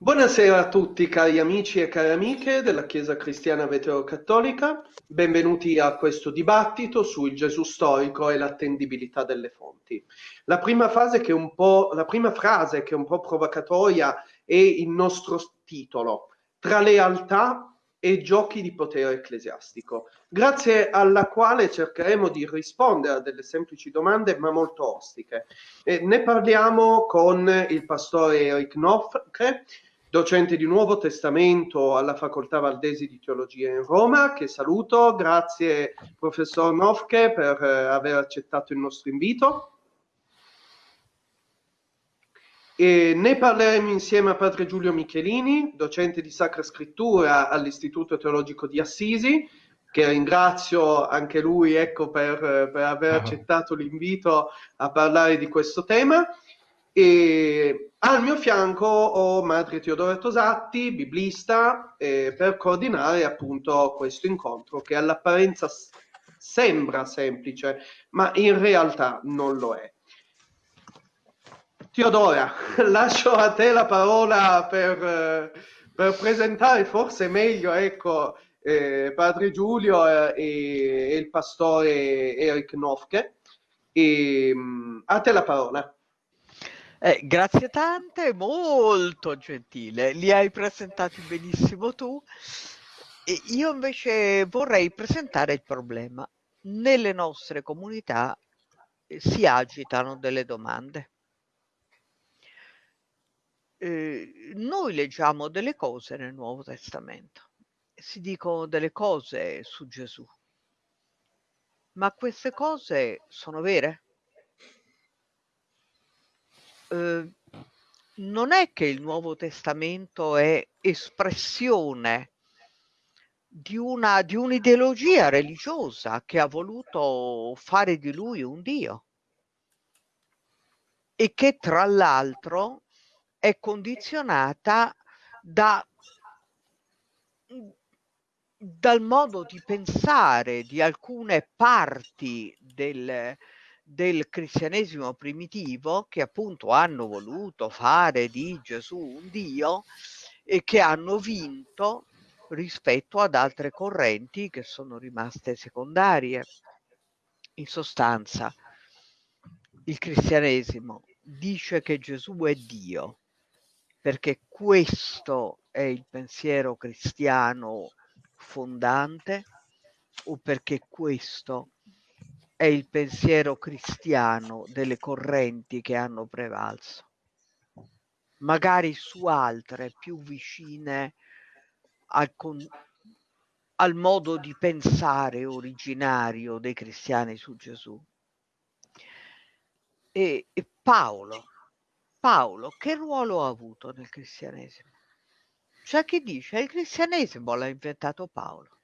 Buonasera a tutti cari amici e care amiche della Chiesa Cristiana Veterocattolica, benvenuti a questo dibattito sul Gesù storico e l'attendibilità delle fonti. La prima, fase che un po', frase che è un po' provocatoria è il nostro titolo, tra lealtà e giochi di potere ecclesiastico, grazie alla quale cercheremo di rispondere a delle semplici domande ma molto ostiche. E ne parliamo con il pastore Eric Nofke, docente di Nuovo Testamento alla Facoltà Valdesi di Teologia in Roma, che saluto. Grazie professor Nofke per eh, aver accettato il nostro invito. E ne parleremo insieme a padre Giulio Michelini, docente di Sacra Scrittura all'Istituto Teologico di Assisi, che ringrazio anche lui ecco, per, per aver accettato l'invito a parlare di questo tema. E al mio fianco ho Madre Teodora Tosatti, biblista, eh, per coordinare appunto questo incontro che all'apparenza sembra semplice, ma in realtà non lo è. Teodora, lascio a te la parola per, per presentare forse meglio ecco, eh, Padre Giulio eh, e, e, il pastore Eric Nofke. E, mm, a te la parola. Eh, grazie tante, molto gentile, li hai presentati benissimo tu. E io invece vorrei presentare il problema. Nelle nostre comunità eh, si agitano delle domande. Eh, noi leggiamo delle cose nel Nuovo Testamento, si dicono delle cose su Gesù, ma queste cose sono vere? Uhm, non è che il Nuovo Testamento è espressione di una di un'ideologia religiosa che ha voluto fare di lui un dio. E che tra l'altro è condizionata da dal modo di pensare di alcune parti del del cristianesimo primitivo che appunto hanno voluto fare di Gesù un Dio e che hanno vinto rispetto ad altre correnti che sono rimaste secondarie. In sostanza, il cristianesimo dice che Gesù è Dio, perché questo è il pensiero cristiano fondante o perché questo è il pensiero cristiano delle correnti che hanno prevalso, magari su altre più vicine al, con, al modo di pensare originario dei cristiani su Gesù. E, e Paolo, Paolo, che ruolo ha avuto nel cristianesimo? C'è chi dice che il cristianesimo l'ha inventato Paolo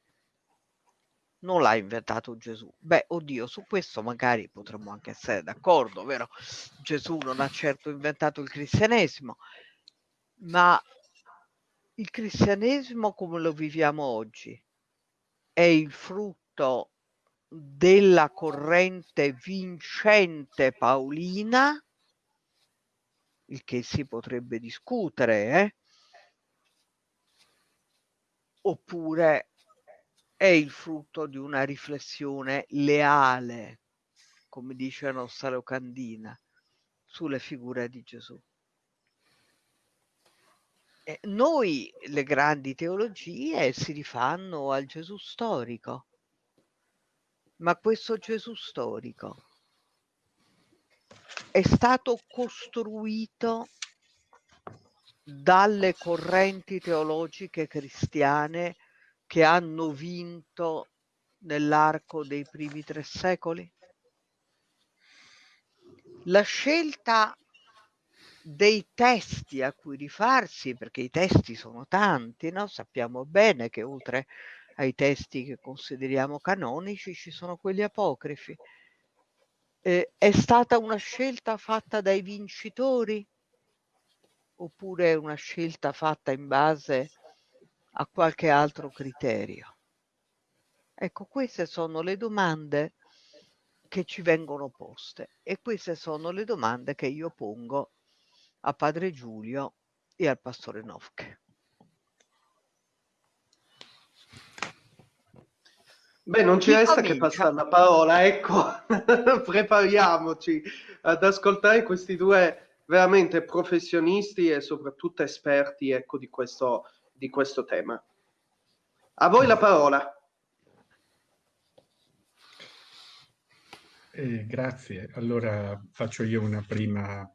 non l'ha inventato Gesù. Beh, oddio, su questo magari potremmo anche essere d'accordo, vero? Gesù non ha certo inventato il cristianesimo, ma il cristianesimo come lo viviamo oggi è il frutto della corrente vincente paolina, il che si potrebbe discutere, eh? oppure è il frutto di una riflessione leale, come dice la nostra locandina, sulle figure di Gesù. E noi le grandi teologie si rifanno al Gesù storico, ma questo Gesù storico è stato costruito dalle correnti teologiche cristiane che hanno vinto nell'arco dei primi tre secoli? La scelta dei testi a cui rifarsi, perché i testi sono tanti, no? sappiamo bene che oltre ai testi che consideriamo canonici ci sono quelli apocrifi. Eh, è stata una scelta fatta dai vincitori oppure una scelta fatta in base a qualche altro criterio? Ecco, queste sono le domande che ci vengono poste e queste sono le domande che io pongo a Padre Giulio e al pastore Novke. Beh, non ci resta comincia? che passare la parola, ecco, prepariamoci ad ascoltare questi due veramente professionisti e soprattutto esperti ecco, di, questo, di questo tema. A voi la parola. Eh, grazie. Allora faccio io una prima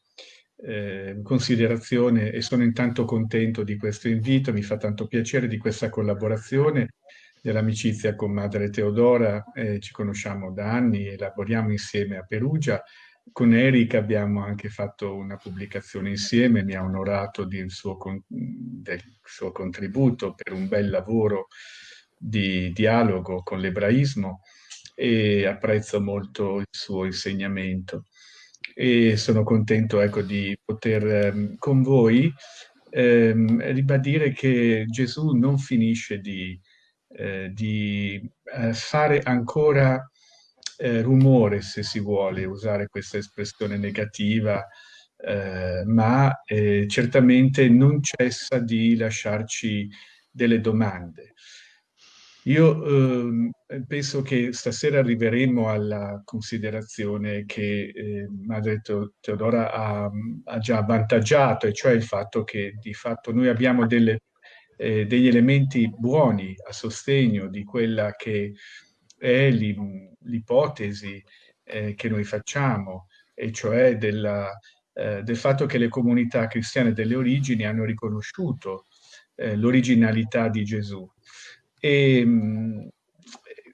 eh, considerazione e sono intanto contento di questo invito, mi fa tanto piacere di questa collaborazione dell'amicizia con Madre Teodora, eh, ci conosciamo da anni e lavoriamo insieme a Perugia. Con Eric abbiamo anche fatto una pubblicazione insieme, mi ha onorato suo, con, del suo contributo per un bel lavoro di dialogo con l'ebraismo e apprezzo molto il suo insegnamento. E sono contento ecco, di poter ehm, con voi ehm, ribadire che Gesù non finisce di eh, di eh, fare ancora eh, rumore, se si vuole usare questa espressione negativa, eh, ma eh, certamente non cessa di lasciarci delle domande. Io ehm, penso che stasera arriveremo alla considerazione che Madre Teodora ha, ha, già avvantaggiato, e cioè il fatto che di fatto noi abbiamo delle eh, degli elementi buoni a sostegno di quella che è l'ipotesi eh, che noi facciamo, e cioè della, eh, del fatto che le comunità cristiane delle origini hanno riconosciuto eh, l'originalità di Gesù. E,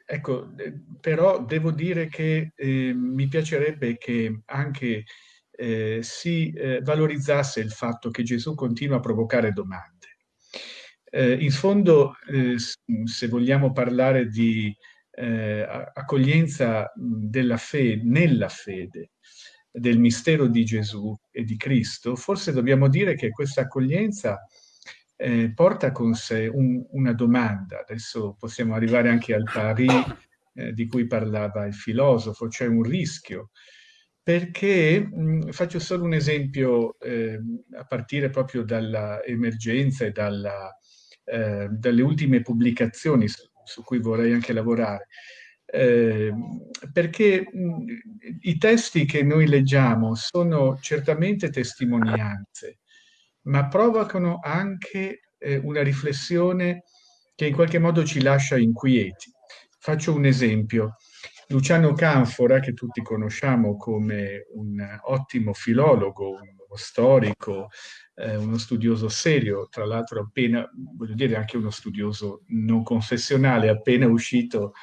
ecco, però devo dire che eh, mi piacerebbe che anche eh, si valorizzasse il fatto che Gesù continua a provocare domande eh, in fondo, eh, se vogliamo parlare di eh, accoglienza della fede, nella fede, del mistero di Gesù e di Cristo, forse dobbiamo dire che questa accoglienza eh, porta con sé un, una domanda. Adesso possiamo arrivare anche al pari eh, di cui parlava il filosofo, cioè un rischio. Perché mh, faccio solo un esempio eh, a partire proprio dall'emergenza e dalla, eh, dalle ultime pubblicazioni su, cui vorrei anche lavorare, eh, perché mh, i testi che noi leggiamo sono certamente testimonianze, ma provocano anche eh, una riflessione che in qualche modo ci lascia inquieti. Faccio un esempio. Luciano Canfora, che tutti conosciamo come un ottimo filologo, uno storico, eh, uno studioso serio, tra l'altro appena, voglio dire anche uno studioso non confessionale, appena uscito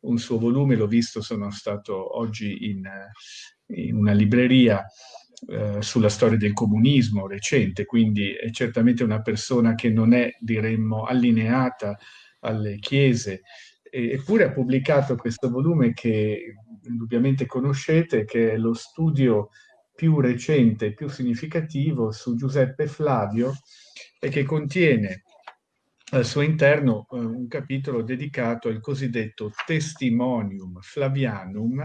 un suo volume, l'ho visto, sono stato oggi in, in una libreria eh, sulla storia del comunismo recente, quindi è certamente una persona che non è, diremmo, allineata alle chiese, eppure ha pubblicato questo volume che indubbiamente conoscete, che è lo studio più recente più significativo su Giuseppe Flavio e che contiene al suo interno eh, un capitolo dedicato al cosiddetto Testimonium Flavianum,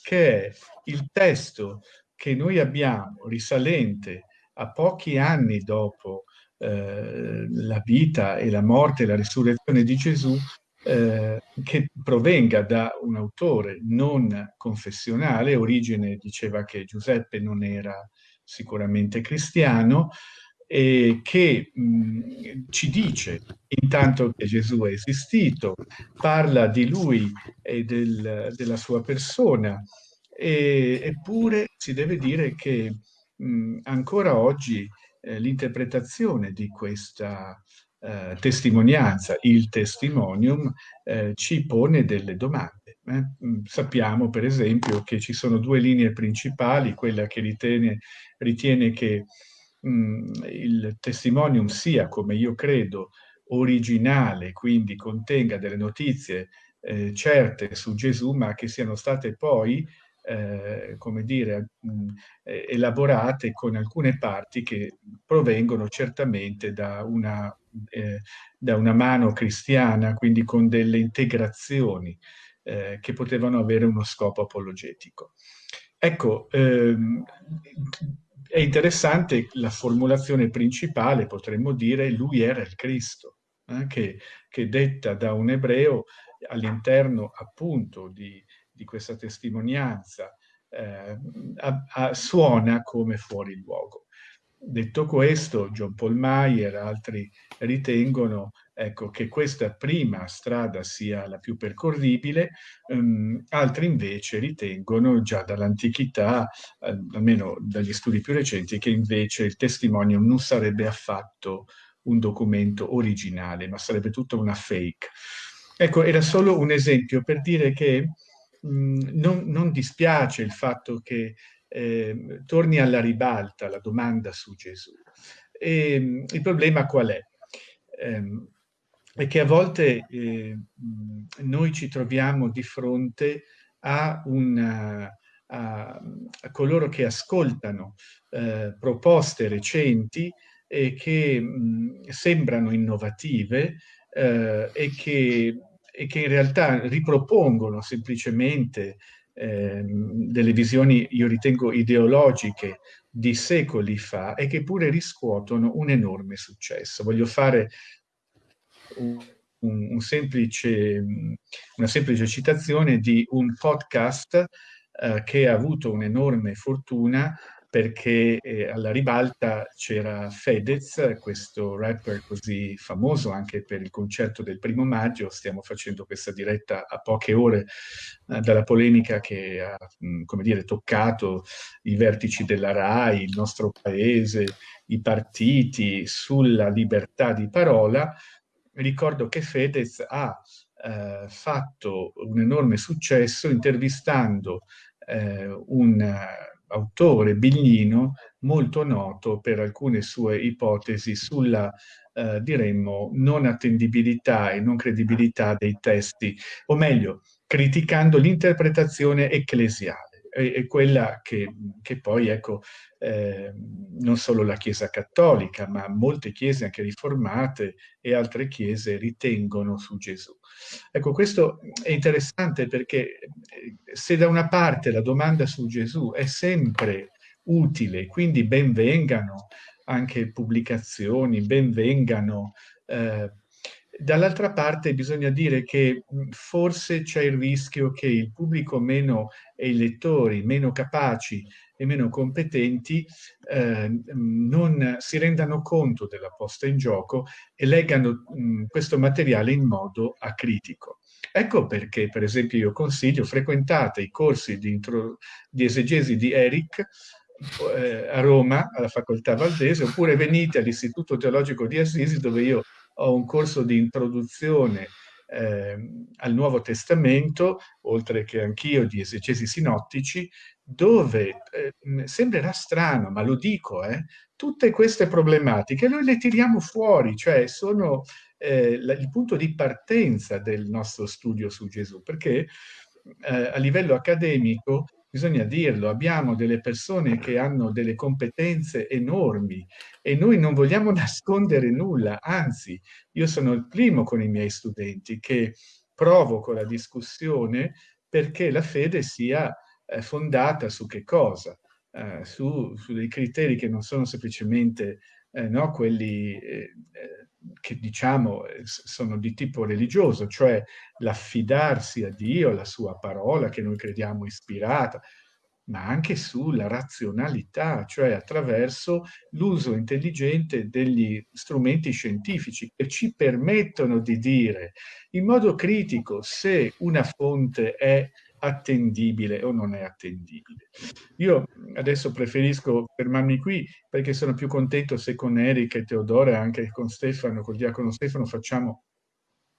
che è il testo che noi abbiamo risalente a pochi anni dopo eh, la vita e la morte e la risurrezione di Gesù, eh, che provenga da un autore non confessionale, origine diceva che Giuseppe non era sicuramente cristiano, e che mh, ci dice intanto che Gesù è esistito, parla di lui e del, della sua persona, e, eppure si deve dire che mh, ancora oggi eh, l'interpretazione di questa eh, testimonianza, il testimonium, eh, ci pone delle domande. Eh? Mm, sappiamo per esempio che ci sono due linee principali, quella che ritiene, ritiene che mh, mm, il testimonium sia, come io credo, originale, quindi contenga delle notizie eh, certe su Gesù, ma che siano state poi eh, come dire, mh, elaborate con alcune parti che provengono certamente da una eh, da una mano cristiana, quindi con delle integrazioni eh, che potevano avere uno scopo apologetico. Ecco, ehm, è interessante la formulazione principale, potremmo dire, lui era il Cristo, eh, che, che, detta da un ebreo all'interno appunto di, di questa testimonianza, eh, a, a, suona come fuori luogo. Detto questo, John Paul Mayer e altri ritengono ecco, che questa prima strada sia la più percorribile, um, altri invece ritengono già dall'antichità, eh, almeno dagli studi più recenti, che invece il testimonium non sarebbe affatto un documento originale, ma sarebbe tutta una fake. Ecco, era solo un esempio per dire che mh, non, non dispiace il fatto che eh, torni alla ribalta la domanda su Gesù. E, ehm, il problema qual è? Eh, è che a volte eh, noi ci troviamo di fronte a, una, a, a coloro che ascoltano eh, proposte recenti e che mh, sembrano innovative eh, e, che, e, che, in realtà ripropongono semplicemente eh, delle visioni, io ritengo, ideologiche di secoli fa e che pure riscuotono un enorme successo. Voglio fare un, un semplice, una semplice citazione di un podcast eh, che ha avuto un'enorme fortuna perché eh, alla ribalta c'era Fedez, questo rapper così famoso anche per il concerto del primo maggio, stiamo facendo questa diretta a poche ore eh, dalla polemica che ha, mh, come dire, toccato i vertici della RAI, il nostro paese, i partiti sulla libertà di parola. Ricordo che Fedez ha eh, fatto un enorme successo intervistando eh, un autore biglino molto noto per alcune sue ipotesi sulla, eh, diremmo, non attendibilità e non credibilità dei testi, o meglio, criticando l'interpretazione ecclesiale è, quella che, che, poi, ecco, eh, non solo la Chiesa cattolica, ma molte chiese anche riformate e altre chiese ritengono su Gesù. Ecco, questo è interessante perché eh, se da una parte la domanda su Gesù è sempre utile, quindi benvengano anche pubblicazioni, benvengano eh, Dall'altra parte bisogna dire che forse c'è il rischio che il pubblico meno e i lettori meno capaci e meno competenti eh, non si rendano conto della posta in gioco e leggano mh, questo materiale in modo acritico. Ecco perché, per esempio, io consiglio, frequentate i corsi di, di esegesi di Eric eh, a Roma, alla Facoltà Valdese, oppure venite all'Istituto Teologico di Assisi, dove io ho un corso di introduzione eh, al Nuovo Testamento, oltre che anch'io di esegesi sinottici, dove eh, sembrerà strano, ma lo dico, eh, tutte queste problematiche noi le tiriamo fuori, cioè sono eh, la, il punto di partenza del nostro studio su Gesù, perché eh, a livello accademico bisogna dirlo, abbiamo delle persone che hanno delle competenze enormi e noi non vogliamo nascondere nulla, anzi, io sono il primo con i miei studenti che provoco la discussione perché la fede sia eh, fondata su che cosa? Eh, su, su, dei criteri che non sono semplicemente eh, no, quelli eh, eh, che diciamo eh, sono di tipo religioso, cioè l'affidarsi a Dio, alla sua parola che noi crediamo ispirata, ma anche sulla razionalità, cioè attraverso l'uso intelligente degli strumenti scientifici che ci permettono di dire in modo critico se una fonte è attendibile o non è attendibile. Io adesso preferisco fermarmi qui perché sono più contento se con Eric e Teodoro e anche con Stefano, col diacono Stefano, facciamo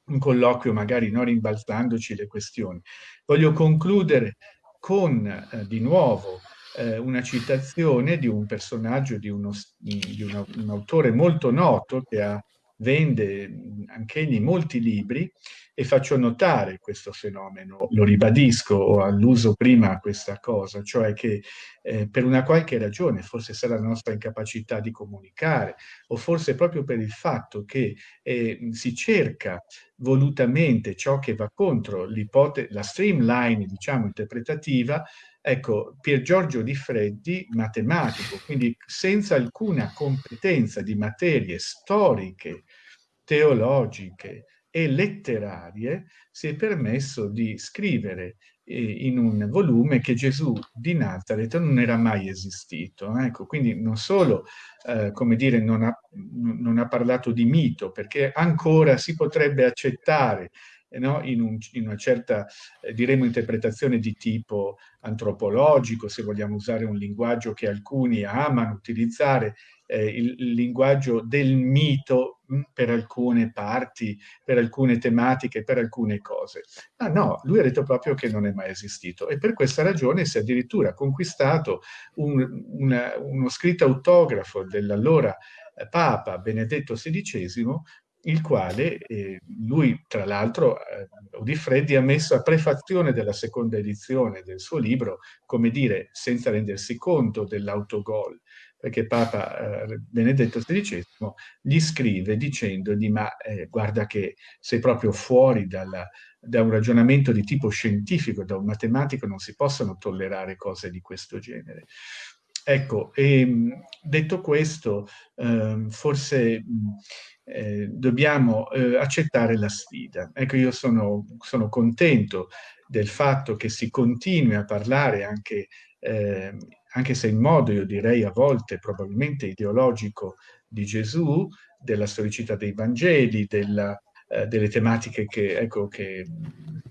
un colloquio magari non rimbalzandoci le questioni. Voglio concludere con eh, di nuovo eh, una citazione di un personaggio, di, uno, di uno, un autore molto noto che ha vende anch'egli molti libri e faccio notare questo fenomeno, lo ribadisco, ho alluso prima a questa cosa, cioè che eh, per una qualche ragione, forse sarà la nostra incapacità di comunicare, o forse proprio per il fatto che eh, si cerca volutamente ciò che va contro la streamline, diciamo, interpretativa, Ecco, Pier Giorgio Di Freddi, matematico, quindi senza alcuna competenza di materie storiche, teologiche e letterarie, si è permesso di scrivere eh, in un volume che Gesù di Nazareth non era mai esistito. Ecco, quindi non solo, eh, come dire, non ha, non ha parlato di mito, perché ancora si potrebbe accettare no? in, un, in, una certa, eh, diremo, interpretazione di tipo antropologico, se vogliamo usare un linguaggio che alcuni amano utilizzare, eh, il, il, linguaggio del mito mh, mm, per alcune parti, per alcune tematiche, per alcune cose. Ma no, lui ha detto proprio che non è mai esistito e per questa ragione si è addirittura conquistato un, una, uno scritto autografo dell'allora eh, Papa Benedetto XVI il quale eh, lui, tra l'altro, eh, Udifreddi ha messo a prefazione della seconda edizione del suo libro, come dire, senza rendersi conto dell'autogol, perché Papa eh, Benedetto XVI gli scrive dicendogli ma eh, guarda che sei proprio fuori dalla, da un ragionamento di tipo scientifico, da un matematico, non si possono tollerare cose di questo genere. Ecco, e, ehm, detto questo, eh, forse eh, dobbiamo eh, accettare la sfida. Ecco, io sono, sono, contento del fatto che si continui a parlare anche, eh, anche se in modo, io direi a volte probabilmente ideologico, di Gesù, della storicità dei Vangeli, della, eh, delle tematiche che, ecco, che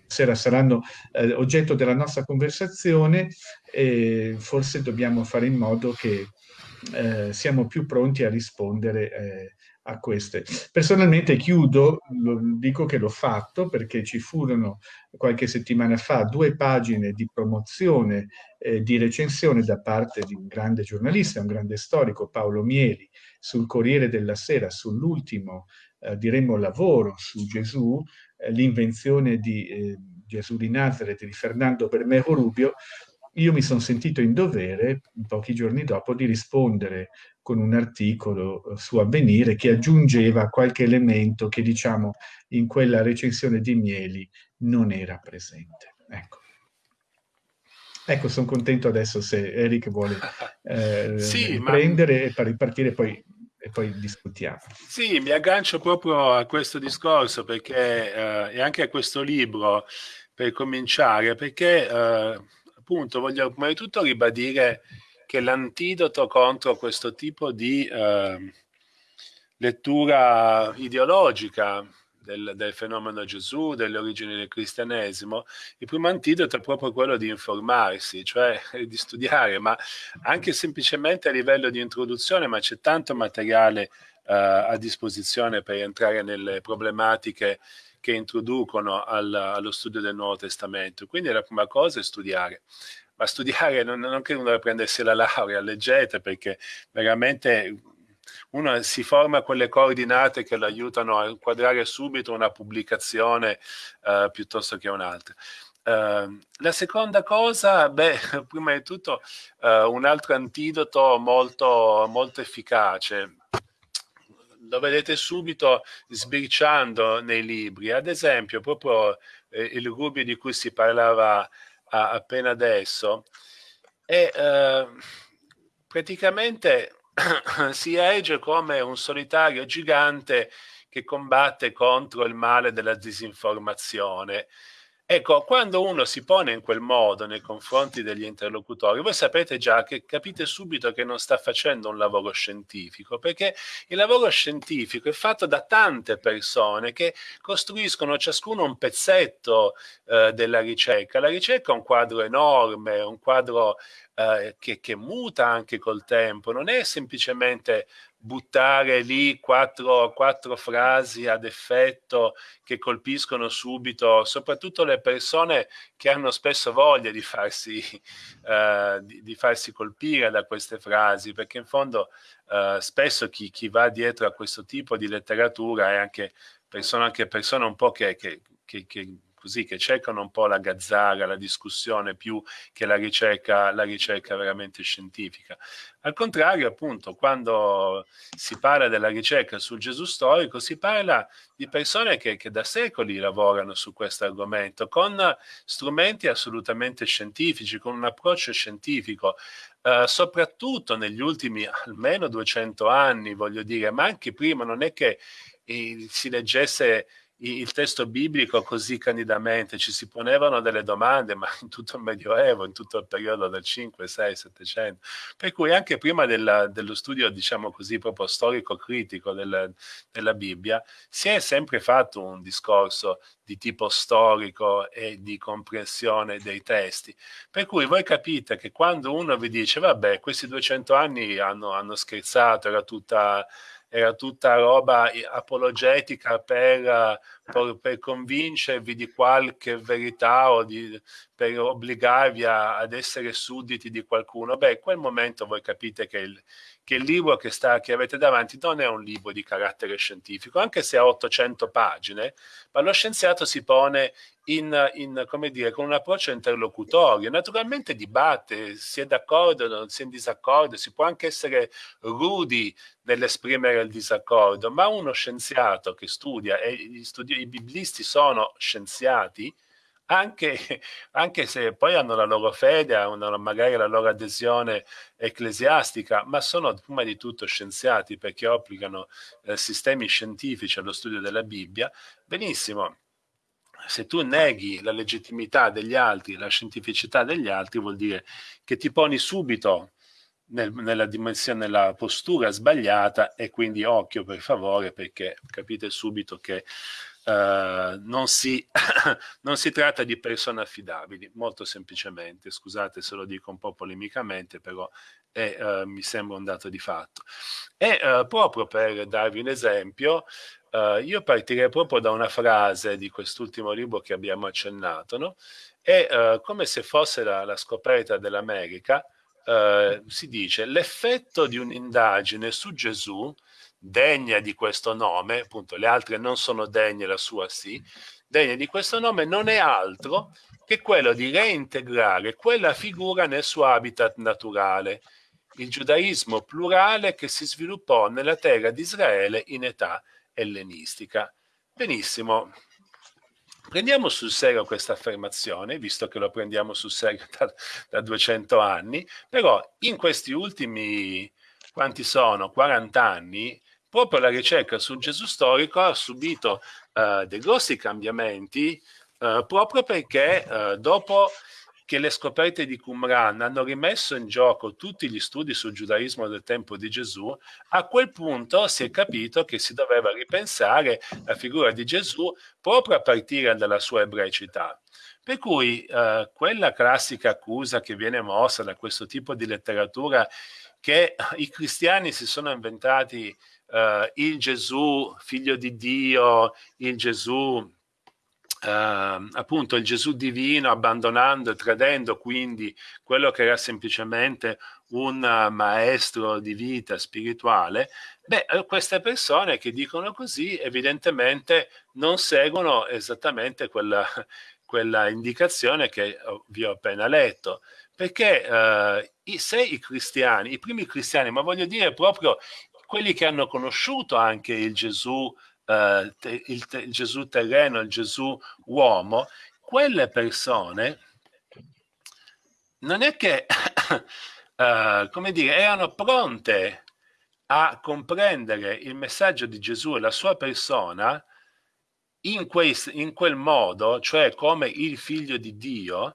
sera saranno eh, oggetto della nostra conversazione e forse dobbiamo fare in modo che eh, siamo più pronti a rispondere eh, a queste. Personalmente chiudo, lo, dico che l'ho fatto perché ci furono qualche settimana fa due pagine di promozione, eh, di recensione da parte di un grande giornalista, un grande storico, Paolo Mieli, sul Corriere della Sera, sull'ultimo, eh, diremmo, lavoro su Gesù, eh, l'invenzione di eh, Gesù di Nazareth di Fernando Bermejo Rubio, io mi sono sentito in dovere, pochi giorni dopo, di rispondere con un articolo eh, su Avvenire che aggiungeva qualche elemento che, diciamo, in quella recensione di Mieli non era presente. Ecco. Ecco, sono contento adesso se Eric vuole eh, sì, prendere ma... e ripartire poi e poi discutiamo. Sì, mi aggancio proprio a questo discorso perché, eh, e anche a questo libro per cominciare, perché eh, appunto voglio prima di tutto ribadire che l'antidoto contro questo tipo di eh, lettura ideologica del, del, fenomeno Gesù, delle origini del cristianesimo, il primo antidoto è proprio quello di informarsi, cioè di studiare, ma anche semplicemente a livello di introduzione, ma c'è tanto materiale eh, a disposizione per entrare nelle problematiche che introducono al, allo studio del Nuovo Testamento. Quindi la prima cosa è studiare ma studiare non, non che uno deve prendersi la laurea, leggete perché veramente uno si forma quelle coordinate che lo aiutano a inquadrare subito una pubblicazione uh, piuttosto che un'altra. Uh, la seconda cosa, beh, prima di tutto uh, un altro antidoto molto, molto efficace, lo vedete subito sbirciando nei libri, ad esempio proprio eh, il Rubio di cui si parlava a, appena adesso, e eh, praticamente si erge come un solitario gigante che combatte contro il male della disinformazione Ecco, quando uno si pone in quel modo nei confronti degli interlocutori, voi sapete già che capite subito che non sta facendo un lavoro scientifico, perché il lavoro scientifico è fatto da tante persone che costruiscono ciascuno un pezzetto eh, della ricerca. La ricerca è un quadro enorme, un quadro eh, che, che muta anche col tempo, non è semplicemente buttare lì quattro, quattro, frasi ad effetto che colpiscono subito, soprattutto le persone che hanno spesso voglia di farsi, uh, di, di farsi colpire da queste frasi, perché in fondo uh, spesso chi, chi, va dietro a questo tipo di letteratura è anche persone, anche persone un po' che, che, che, che così, che cercano un po' la gazzara, la discussione più che la ricerca, la ricerca veramente scientifica. Al contrario, appunto, quando si parla della ricerca sul Gesù storico, si parla di persone che, che da secoli lavorano su questo argomento, con strumenti assolutamente scientifici, con un approccio scientifico, eh, soprattutto negli ultimi almeno 200 anni, voglio dire, ma anche prima, non è che eh, si leggesse il testo biblico così candidamente, ci si ponevano delle domande, ma in tutto il Medioevo, in tutto il periodo del 5, 6, 700, per cui anche prima della, dello studio, diciamo così, proprio storico-critico del, della Bibbia, si è sempre fatto un discorso di tipo storico e di comprensione dei testi. Per cui voi capite che quando uno vi dice, vabbè, questi 200 anni hanno, hanno scherzato, era tutta era tutta roba apologetica per, per, per convincervi di qualche verità o di, per obbligarvi a, ad essere sudditi di qualcuno. Beh, in quel momento voi capite che il, che il libro che, sta, che avete davanti non è un libro di carattere scientifico, anche se ha 800 pagine, ma lo scienziato si pone in, in, come dire, con un approccio interlocutorio. Naturalmente dibatte, si è d'accordo, si è in disaccordo, si può anche essere rudi nell'esprimere il disaccordo, ma uno scienziato che studia, e gli studi- i biblisti sono scienziati, anche, anche, se poi hanno la loro fede, hanno magari la loro adesione ecclesiastica, ma sono prima di tutto scienziati perché applicano eh, sistemi scientifici allo studio della Bibbia, benissimo. Se tu neghi la legittimità degli altri, la scientificità degli altri, vuol dire che ti poni subito nel, nella dimensione, nella postura sbagliata e quindi occhio per favore perché capite subito che Uh, non, si, non, si, tratta di persone affidabili, molto semplicemente, scusate se lo dico un po' polemicamente, però è, uh, mi sembra un dato di fatto. E uh, proprio per darvi un esempio, io partirei proprio da una frase di quest'ultimo libro che abbiamo accennato, no? e come se fosse la, la scoperta dell'America, si dice l'effetto di un'indagine su Gesù degna di questo nome, appunto le altre non sono degne, la sua sì, degna di questo nome non è altro che quello di reintegrare quella figura nel suo habitat naturale, il giudaismo plurale che si sviluppò nella terra di Israele in età ellenistica. Benissimo, prendiamo sul serio questa affermazione, visto che lo prendiamo sul serio da, da 200 anni, però in questi ultimi, quanti sono, 40 anni, proprio la ricerca sul Gesù storico ha subito uh, dei grossi cambiamenti uh, proprio perché uh, dopo che le scoperte di Qumran hanno rimesso in gioco tutti gli studi sul giudaismo del tempo di Gesù, a quel punto si è capito che si doveva ripensare la figura di Gesù proprio a partire dalla sua ebraicità. Per cui eh, quella classica accusa che viene mossa da questo tipo di letteratura che i cristiani si sono inventati uh, il Gesù figlio di Dio, il Gesù Uh, appunto il Gesù divino abbandonando e tradendo quindi quello che era semplicemente un maestro di vita spirituale, beh, eh, queste persone che dicono così evidentemente non seguono esattamente quella, quella indicazione che vi ho appena letto, perché uh, se i cristiani, i primi cristiani, ma voglio dire proprio quelli che hanno conosciuto anche il Gesù, eh, il, il Gesù terreno, il Gesù uomo, quelle persone non è che, uh, come dire, erano pronte a comprendere il messaggio di Gesù e la sua persona in, quei, in quel modo, cioè come il figlio di Dio,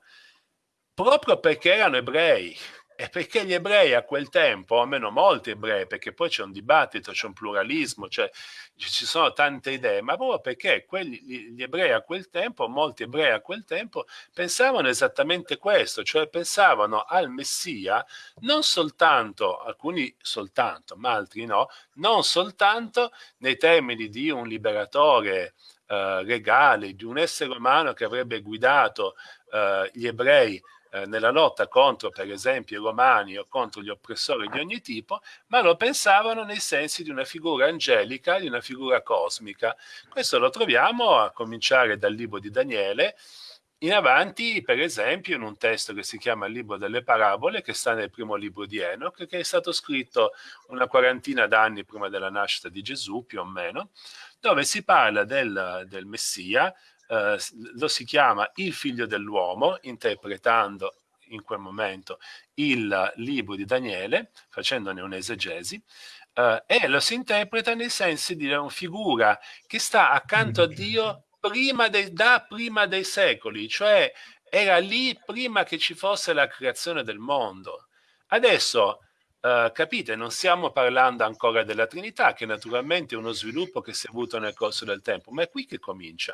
proprio perché erano ebrei. E perché gli ebrei a quel tempo, almeno molti ebrei, perché poi c'è un dibattito, c'è un pluralismo, cioè, ci sono tante idee, ma proprio perché quelli, gli ebrei a quel tempo, molti ebrei a quel tempo, pensavano esattamente questo, cioè pensavano al Messia non soltanto, alcuni soltanto, ma altri no, non soltanto nei termini di un liberatore eh, regale, di un essere umano che avrebbe guidato eh, gli ebrei eh, nella lotta contro, per esempio, i romani o contro gli oppressori di ogni tipo, ma lo pensavano nei sensi di una figura angelica, di una figura cosmica. Questo lo troviamo a cominciare dal libro di Daniele, in avanti, per esempio, in un testo che si chiama il libro delle parabole, che sta nel primo libro di Enoch, che è stato scritto una quarantina d'anni prima della nascita di Gesù, più o meno, dove si parla del, del Messia, eh, lo si chiama il figlio dell'uomo, interpretando in quel momento il libro di Daniele, facendone un'esegesi, eh, e lo si interpreta nei sensi di una figura che sta accanto a Dio prima dei, da prima dei secoli, cioè era lì prima che ci fosse la creazione del mondo. Adesso, eh, capite, non stiamo parlando ancora della Trinità, che naturalmente è uno sviluppo che si è avuto nel corso del tempo, ma è qui che comincia.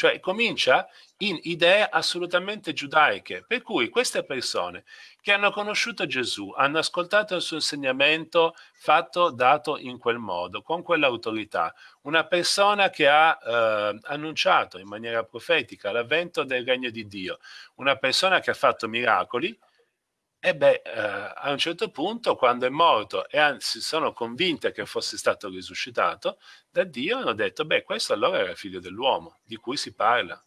Cioè comincia in idee assolutamente giudaiche, per cui queste persone che hanno conosciuto Gesù, hanno ascoltato il suo insegnamento fatto, dato in quel modo, con quell'autorità, una persona che ha eh, annunciato in maniera profetica l'avvento del regno di Dio, una persona che ha fatto miracoli, e beh, eh, a un certo punto, quando è morto e anzi sono convinte che fosse stato risuscitato da Dio, hanno detto, beh, questo allora era figlio dell'uomo, di cui si parla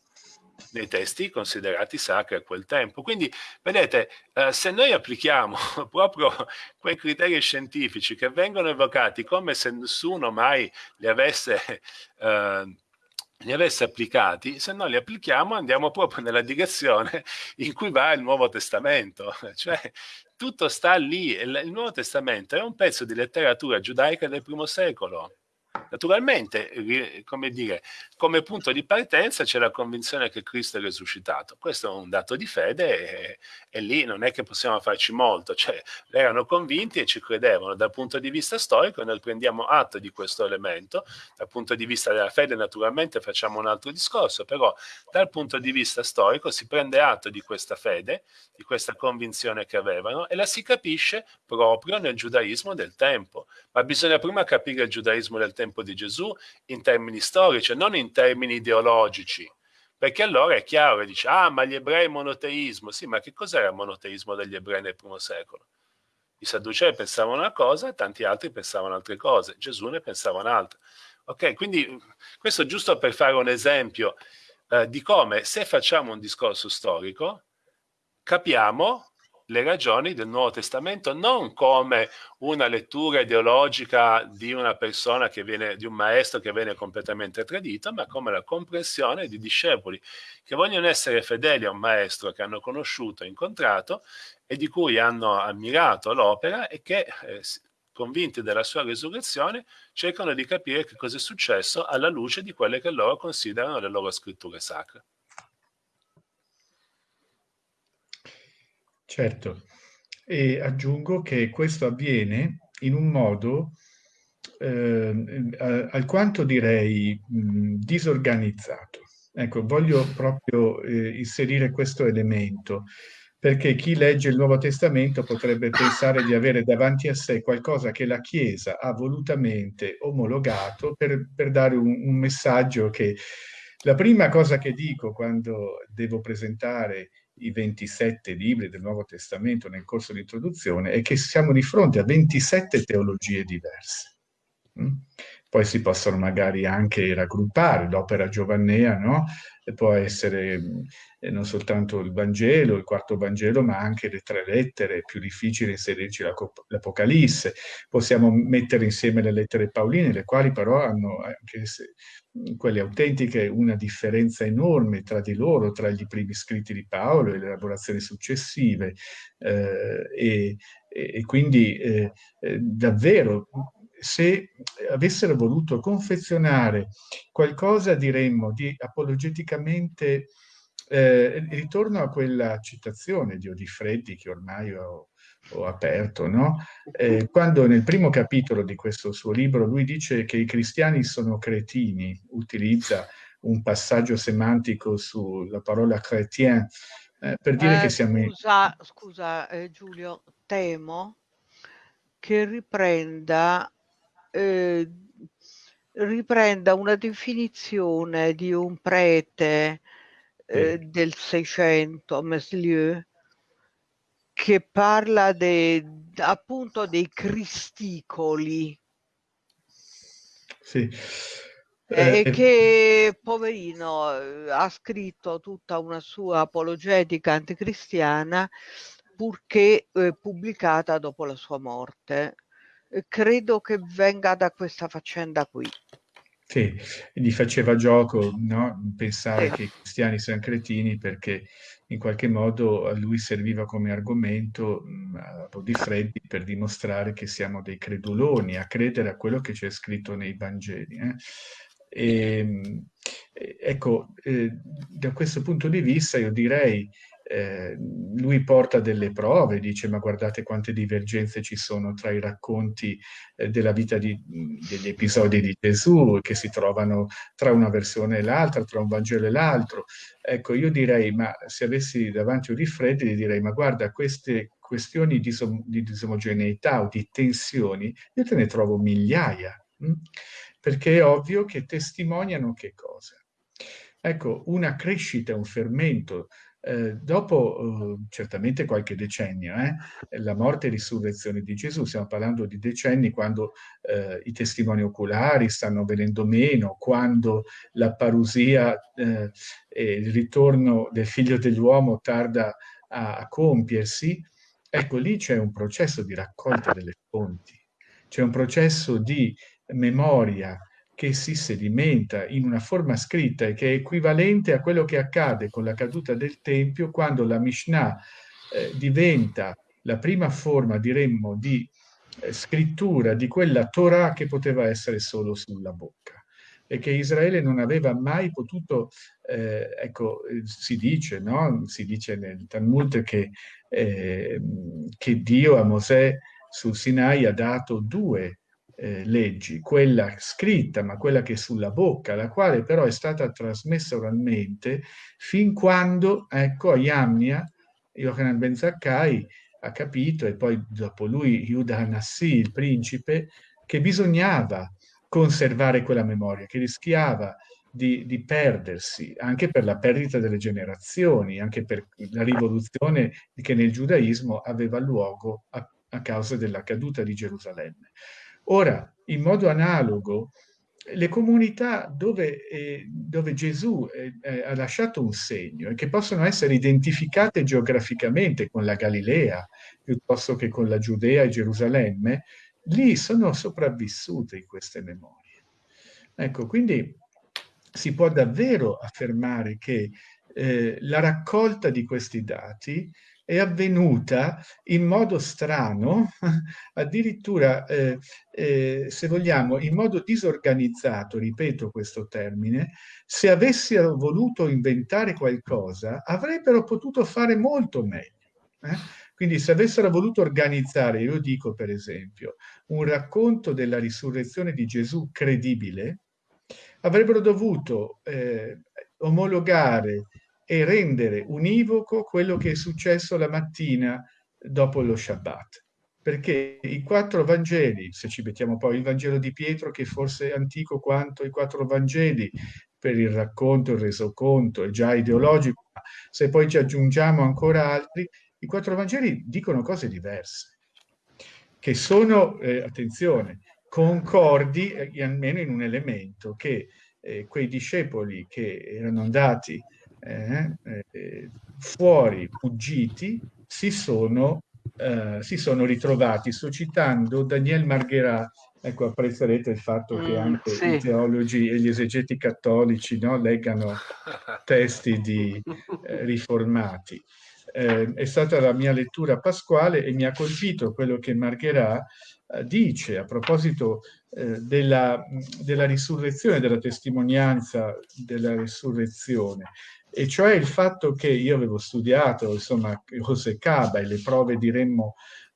nei testi considerati sacri a quel tempo. Quindi, vedete, eh, se noi applichiamo proprio quei criteri scientifici che vengono evocati come se nessuno mai li avesse eh, li avesse applicati, se non li applichiamo andiamo proprio nella direzione in cui va il Nuovo Testamento, cioè tutto sta lì, il Nuovo Testamento è un pezzo di letteratura giudaica del primo secolo, Naturalmente, come dire, come punto di partenza c'è la convinzione che Cristo è risuscitato. Questo è un dato di fede e, e lì non è che possiamo farci molto, cioè erano convinti e ci credevano. Dal punto di vista storico noi prendiamo atto di questo elemento, dal punto di vista della fede naturalmente facciamo un altro discorso, però dal punto di vista storico si prende atto di questa fede, di questa convinzione che avevano e la si capisce proprio nel giudaismo del tempo. Ma bisogna prima capire il giudaismo del tempo di Gesù in termini storici, non in termini ideologici. Perché allora è chiaro dice, ah, ma gli ebrei monoteismo. Sì, ma che cos'era il monoteismo degli ebrei nel primo secolo? I sadducei pensavano una cosa, tanti altri pensavano altre cose. Gesù ne pensava un'altra. Ok, quindi questo giusto per fare un esempio eh, di come se facciamo un discorso storico, capiamo le ragioni del Nuovo Testamento non come una lettura ideologica di una persona che viene, di un maestro che viene completamente tradito, ma come la comprensione di discepoli che vogliono essere fedeli a un maestro che hanno conosciuto, incontrato e di cui hanno ammirato l'opera e che eh, convinti della sua risurrezione, cercano di capire che cosa è successo alla luce di quelle che loro considerano le loro scritture sacre. Certo, e aggiungo che questo avviene in un modo eh, alquanto direi mh, disorganizzato. Ecco, voglio proprio eh, inserire questo elemento, perché chi legge il Nuovo Testamento potrebbe pensare di avere davanti a sé qualcosa che la Chiesa ha volutamente omologato per, per dare un, un messaggio che la prima cosa che dico quando devo presentare i 27 libri del Nuovo Testamento nel corso di introduzione è che siamo di fronte a 27 teologie diverse. Poi si possono magari anche raggruppare l'opera giovannea, no? può essere eh, non soltanto il Vangelo, il quarto Vangelo, ma anche le tre lettere, è più difficile inserirci l'Apocalisse. Possiamo mettere insieme le lettere pauline, le quali però hanno, anche se, quelle autentiche, una differenza enorme tra di loro, tra i primi scritti di Paolo e le elaborazioni successive. Eh, e, e, quindi eh, eh, davvero se avessero voluto confezionare qualcosa, diremmo, di apologeticamente, eh, ritorno a quella citazione di Odifreddi che ormai ho, ho aperto, no? eh, quando nel primo capitolo di questo suo libro lui dice che i cristiani sono cretini, utilizza un passaggio semantico sulla parola chrétien, eh, per dire che eh, siamo... Scusa, scusa eh, Giulio, temo che riprenda eh, riprenda una definizione di un prete eh, del 600, Meslieu, che parla de, appunto dei cristicoli. Sì. Eh, e che poverino ha scritto tutta una sua apologetica anticristiana purché eh, pubblicata dopo la sua morte. Eh, credo che venga da questa faccenda qui. Sì, gli faceva gioco no? pensare sì. che i cristiani siano cretini perché in qualche modo a lui serviva come argomento mh, a Bodifreddi per dimostrare che siamo dei creduloni, a credere a quello che c'è scritto nei Vangeli. Eh? E, ecco, eh, da questo punto di vista io direi eh, lui porta delle prove, dice ma guardate quante divergenze ci sono tra i racconti eh, della vita di, degli episodi di Gesù che si trovano tra una versione e l'altra, tra un Vangelo e l'altro. Ecco, io direi, ma se avessi davanti un rifreddi, gli direi ma guarda queste questioni di, di disomogeneità o di tensioni, io te ne trovo migliaia, mh? Perché è ovvio che testimoniano che cosa? Ecco, una crescita, un fermento eh, dopo eh, certamente qualche decennio, eh, la morte e risurrezione di Gesù, stiamo parlando di decenni quando eh, i testimoni oculari stanno venendo meno, quando la parusia eh, e il ritorno del figlio dell'uomo tarda a, a compiersi, ecco lì c'è un processo di raccolta delle fonti, c'è un processo di memoria, che si sedimenta in una forma scritta e che è equivalente a quello che accade con la caduta del Tempio quando la Mishnah eh, diventa la prima forma, diremmo, di eh, scrittura di quella Torah che poteva essere solo sulla bocca e che Israele non aveva mai potuto, eh, ecco, eh, si dice, no? Si dice nel Talmud che, eh, che Dio a Mosè sul Sinai ha dato due eh, leggi, quella scritta, ma quella che è sulla bocca, la quale però è stata trasmessa oralmente fin quando, ecco, a Yamnia, Yohanan Ben Zakkai ha capito, e poi dopo lui Yuda Hanassi, il principe, che bisognava conservare quella memoria, che rischiava di, di, perdersi, anche per la perdita delle generazioni, anche per la rivoluzione che nel giudaismo aveva luogo a, a causa della caduta di Gerusalemme. Ora, in modo analogo, le comunità dove, eh, dove Gesù eh, eh, ha lasciato un segno e che possono essere identificate geograficamente con la Galilea piuttosto che con la Giudea e Gerusalemme, lì sono sopravvissute in queste memorie. Ecco, quindi si può davvero affermare che eh, la raccolta di questi dati è avvenuta in modo strano, addirittura, eh, eh, se vogliamo, in modo disorganizzato, ripeto questo termine, se avessero voluto inventare qualcosa, avrebbero potuto fare molto meglio. Eh? Quindi se avessero voluto organizzare, io dico per esempio, un racconto della risurrezione di Gesù credibile, avrebbero dovuto eh, omologare e rendere univoco quello che è successo la mattina dopo lo Shabbat. Perché i quattro Vangeli, se ci mettiamo poi il Vangelo di Pietro, che forse è antico quanto i quattro Vangeli, per il racconto, il resoconto, è già ideologico, ma se poi ci aggiungiamo ancora altri, i quattro Vangeli dicono cose diverse, che sono, eh, attenzione, concordi eh, almeno in un elemento, che eh, quei discepoli che erano andati eh, eh, fuori, fuggiti, si sono, eh, si sono ritrovati. Sto citando Daniel Margherà, ecco apprezzerete il fatto mm, che anche sì. i teologi e gli esegeti cattolici no, leggano testi di eh, riformati. Eh, è stata la mia lettura pasquale e mi ha colpito quello che Margherà dice a proposito eh, della, della, risurrezione, della testimonianza della risurrezione e cioè il fatto che io avevo studiato, insomma, José Caba e le prove, diremmo,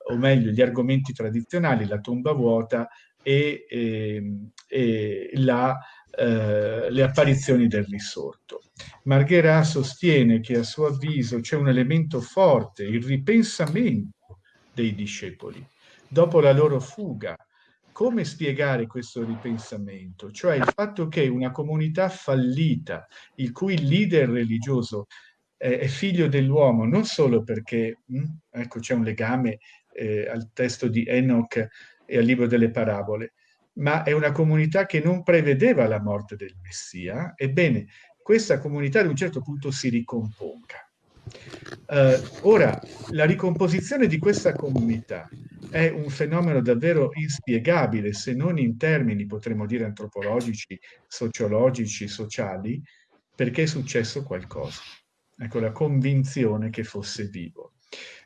o meglio, gli argomenti tradizionali, la tomba vuota e, e, ehm, e la, eh, le apparizioni del risorto. Margherà sostiene che a suo avviso c'è un elemento forte, il ripensamento dei discepoli. Dopo la loro fuga come spiegare questo ripensamento? Cioè il fatto che una comunità fallita, il cui leader religioso è, figlio dell'uomo non solo perché, hm, ecco, c'è un legame eh, al testo di Enoch e al libro delle parabole, ma è una comunità che non prevedeva la morte del Messia. Ebbene, questa comunità ad un certo punto si ricomponga. Uh, ora, la ricomposizione di questa comunità è un fenomeno davvero inspiegabile, se non in termini, potremmo dire, antropologici, sociologici, sociali, perché è successo qualcosa. Ecco, la convinzione che fosse vivo.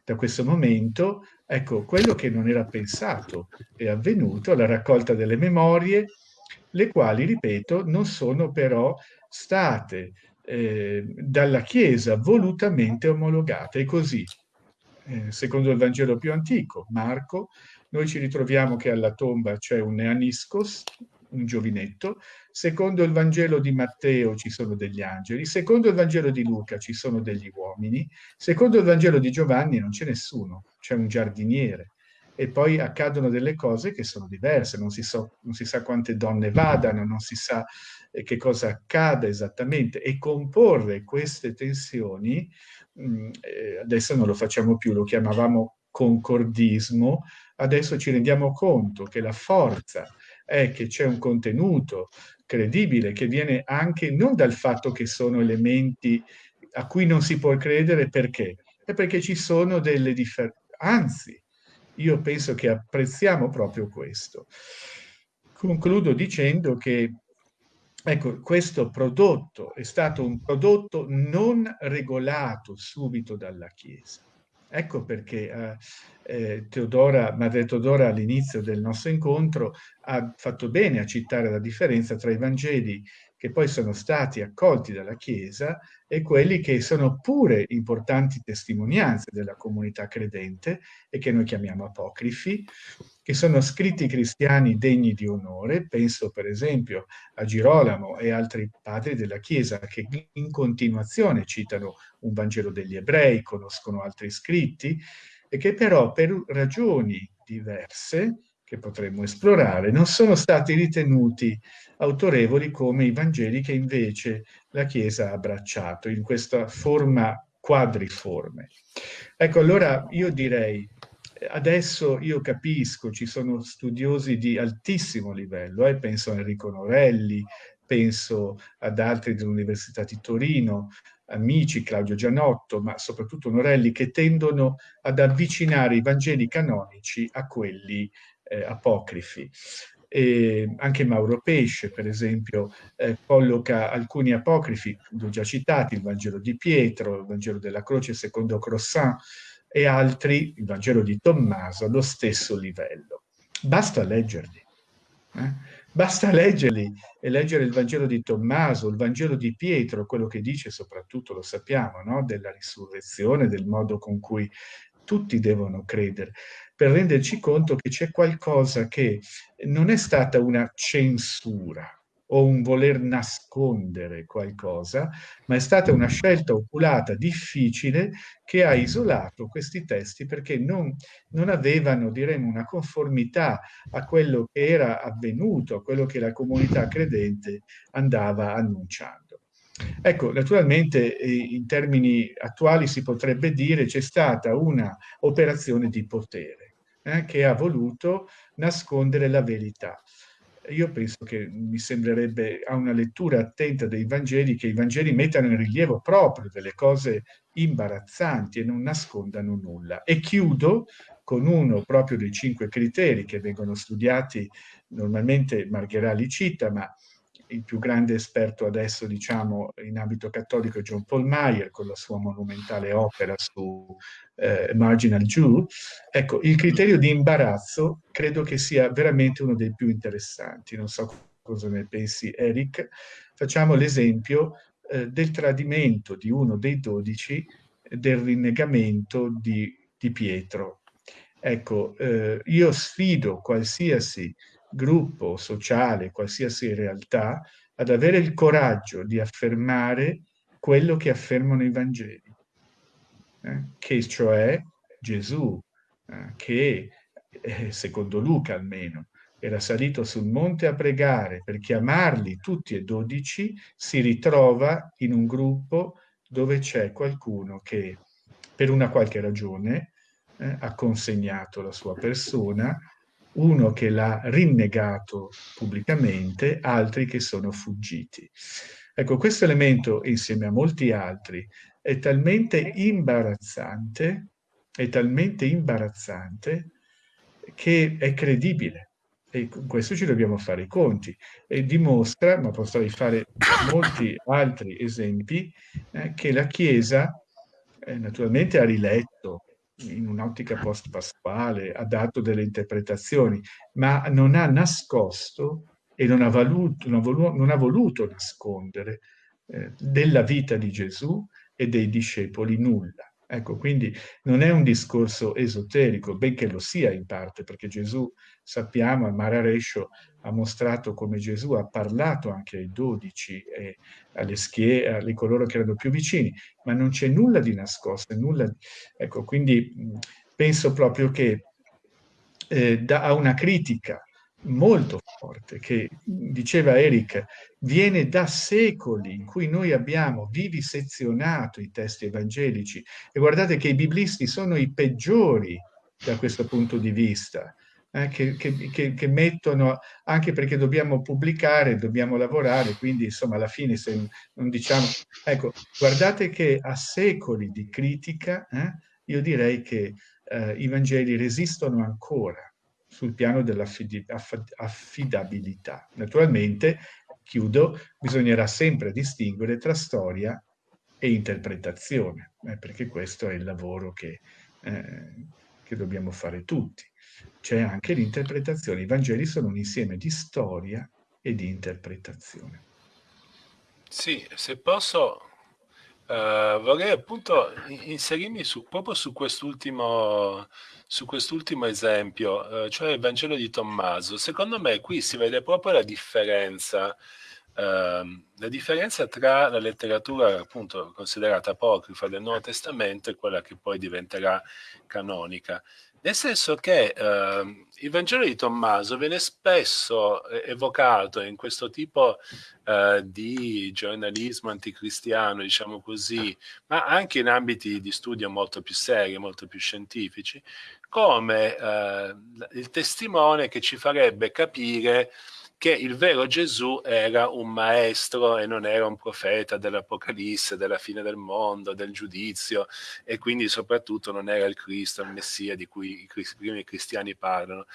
Da questo momento, ecco, quello che non era pensato è avvenuto, la raccolta delle memorie, le quali, ripeto, non sono però state eh, dalla Chiesa volutamente omologate. E così, eh, secondo il Vangelo più antico, Marco, noi ci ritroviamo che alla tomba c'è un neaniscos, un giovinetto, secondo il Vangelo di Matteo ci sono degli angeli, secondo il Vangelo di Luca ci sono degli uomini, secondo il Vangelo di Giovanni non c'è nessuno, c'è un giardiniere. E poi accadono delle cose che sono diverse, non si, so, non si sa quante donne vadano, non si sa eh, che cosa accada esattamente e comporre queste tensioni, mh, mm, eh, adesso non lo facciamo più, lo chiamavamo concordismo, adesso ci rendiamo conto che la forza è che c'è un contenuto credibile che viene anche non dal fatto che sono elementi a cui non si può credere perché? È perché ci sono delle differenze, anzi, io penso che apprezziamo proprio questo. Concludo dicendo che Ecco, questo prodotto è stato un prodotto non regolato subito dalla Chiesa. Ecco perché eh, eh, Teodora, Madre Teodora all'inizio del nostro incontro ha fatto bene a citare la differenza tra i Vangeli che poi sono stati accolti dalla Chiesa e quelli che sono pure importanti testimonianze della comunità credente e che noi chiamiamo apocrifi, che sono scritti cristiani degni di onore, penso per esempio a Girolamo e altri padri della Chiesa che in continuazione citano un Vangelo degli ebrei, conoscono altri scritti, e che però per ragioni diverse, che potremmo esplorare, non sono stati ritenuti autorevoli come i Vangeli che invece la Chiesa ha abbracciato in questa forma quadriforme. Ecco, allora io direi adesso io capisco, ci sono studiosi di altissimo livello, eh, penso a Enrico Norelli, penso ad altri dell'Università di Torino, amici, Claudio Gianotto, ma soprattutto Norelli, che tendono ad avvicinare i Vangeli canonici a quelli eh, apocrifi. E anche Mauro Pesce, per esempio, eh, colloca alcuni apocrifi, l'ho già citati, il Vangelo di Pietro, il Vangelo della Croce secondo Croissant, e altri, il Vangelo di Tommaso, allo stesso livello. Basta leggerli. Eh? Basta leggerli e leggere il Vangelo di Tommaso, il Vangelo di Pietro, quello che dice soprattutto, lo sappiamo, no? della risurrezione, del modo con cui tutti devono credere, per renderci conto che c'è qualcosa che non è stata una censura, o un voler nascondere qualcosa, ma è stata una scelta oculata, difficile, che ha isolato questi testi perché non, non avevano, diremmo, una conformità a quello che era avvenuto, a quello che la comunità credente andava annunciando. Ecco, naturalmente eh, in termini attuali si potrebbe dire c'è stata una operazione di potere eh, che ha voluto nascondere la verità io penso che mi sembrerebbe a una lettura attenta dei Vangeli che i Vangeli mettano in rilievo proprio delle cose imbarazzanti e non nascondano nulla. E chiudo con uno proprio dei cinque criteri che vengono studiati, normalmente Margherali cita, ma il più grande esperto adesso, diciamo, in ambito cattolico è John Paul Meyer con la sua monumentale opera su eh, Marginal Jew. Ecco, il criterio di imbarazzo credo che sia veramente uno dei più interessanti. Non so cosa ne pensi, Eric. Facciamo l'esempio eh, del tradimento di uno dei dodici del rinnegamento di, di Pietro. Ecco, eh, io sfido qualsiasi gruppo sociale, qualsiasi realtà, ad avere il coraggio di affermare quello che affermano i Vangeli, eh? che cioè Gesù, eh, che eh, secondo Luca almeno, era salito sul monte a pregare per chiamarli tutti e dodici, si ritrova in un gruppo dove c'è qualcuno che per una qualche ragione eh, ha consegnato la sua persona, uno che l'ha rinnegato pubblicamente, altri che sono fuggiti. Ecco, questo elemento, insieme a molti altri, è talmente imbarazzante, è talmente imbarazzante che è credibile. E con questo ci dobbiamo fare i conti. E dimostra, ma potrei fare molti altri esempi, eh, che la Chiesa eh, naturalmente ha riletto in un'ottica post-pasquale, ha dato delle interpretazioni, ma non ha nascosto e non ha voluto, non ha voluto, non ha voluto nascondere eh, della vita di Gesù e dei discepoli nulla. Ecco, quindi non è un discorso esoterico, benché lo sia in parte, perché Gesù, sappiamo, al Mar Arescio ha mostrato come Gesù ha parlato anche ai dodici e alle schiere, a coloro che erano più vicini, ma non c'è nulla di nascosto, nulla... Ecco, quindi penso proprio che eh, da una critica molto forte che diceva Eric viene da secoli in cui noi abbiamo vivisezionato i testi evangelici. E guardate che i biblisti sono i peggiori da questo punto di vista eh, che, che, che, mettono anche perché dobbiamo pubblicare dobbiamo lavorare quindi insomma alla fine se non diciamo ecco guardate che a secoli di critica eh, io direi che eh, i Vangeli resistono ancora sul piano dell'affidabilità. Naturalmente, chiudo, bisognerà sempre distinguere tra storia e interpretazione, eh, perché questo è il lavoro che, eh, che dobbiamo fare tutti. C'è anche l'interpretazione. I Vangeli sono un insieme di storia e di interpretazione. Sì, se posso, Uh, vorrei appunto inserirmi su, proprio su quest'ultimo, quest'ultimo esempio, uh, cioè il Vangelo di Tommaso. Secondo me qui si vede proprio la differenza, uh, la differenza tra la letteratura appunto considerata apocrifa del Nuovo Testamento e quella che poi diventerà canonica. Nel senso che eh, il Vangelo di Tommaso viene spesso eh, evocato in questo tipo eh, di giornalismo anticristiano, diciamo così, ma anche in ambiti di studio molto più seri, molto più scientifici, come eh, il testimone che ci farebbe capire che il vero Gesù era un maestro e non era un profeta dell'Apocalisse, della fine del mondo, del giudizio e quindi soprattutto non era il Cristo, il Messia di cui i primi cristiani parlano.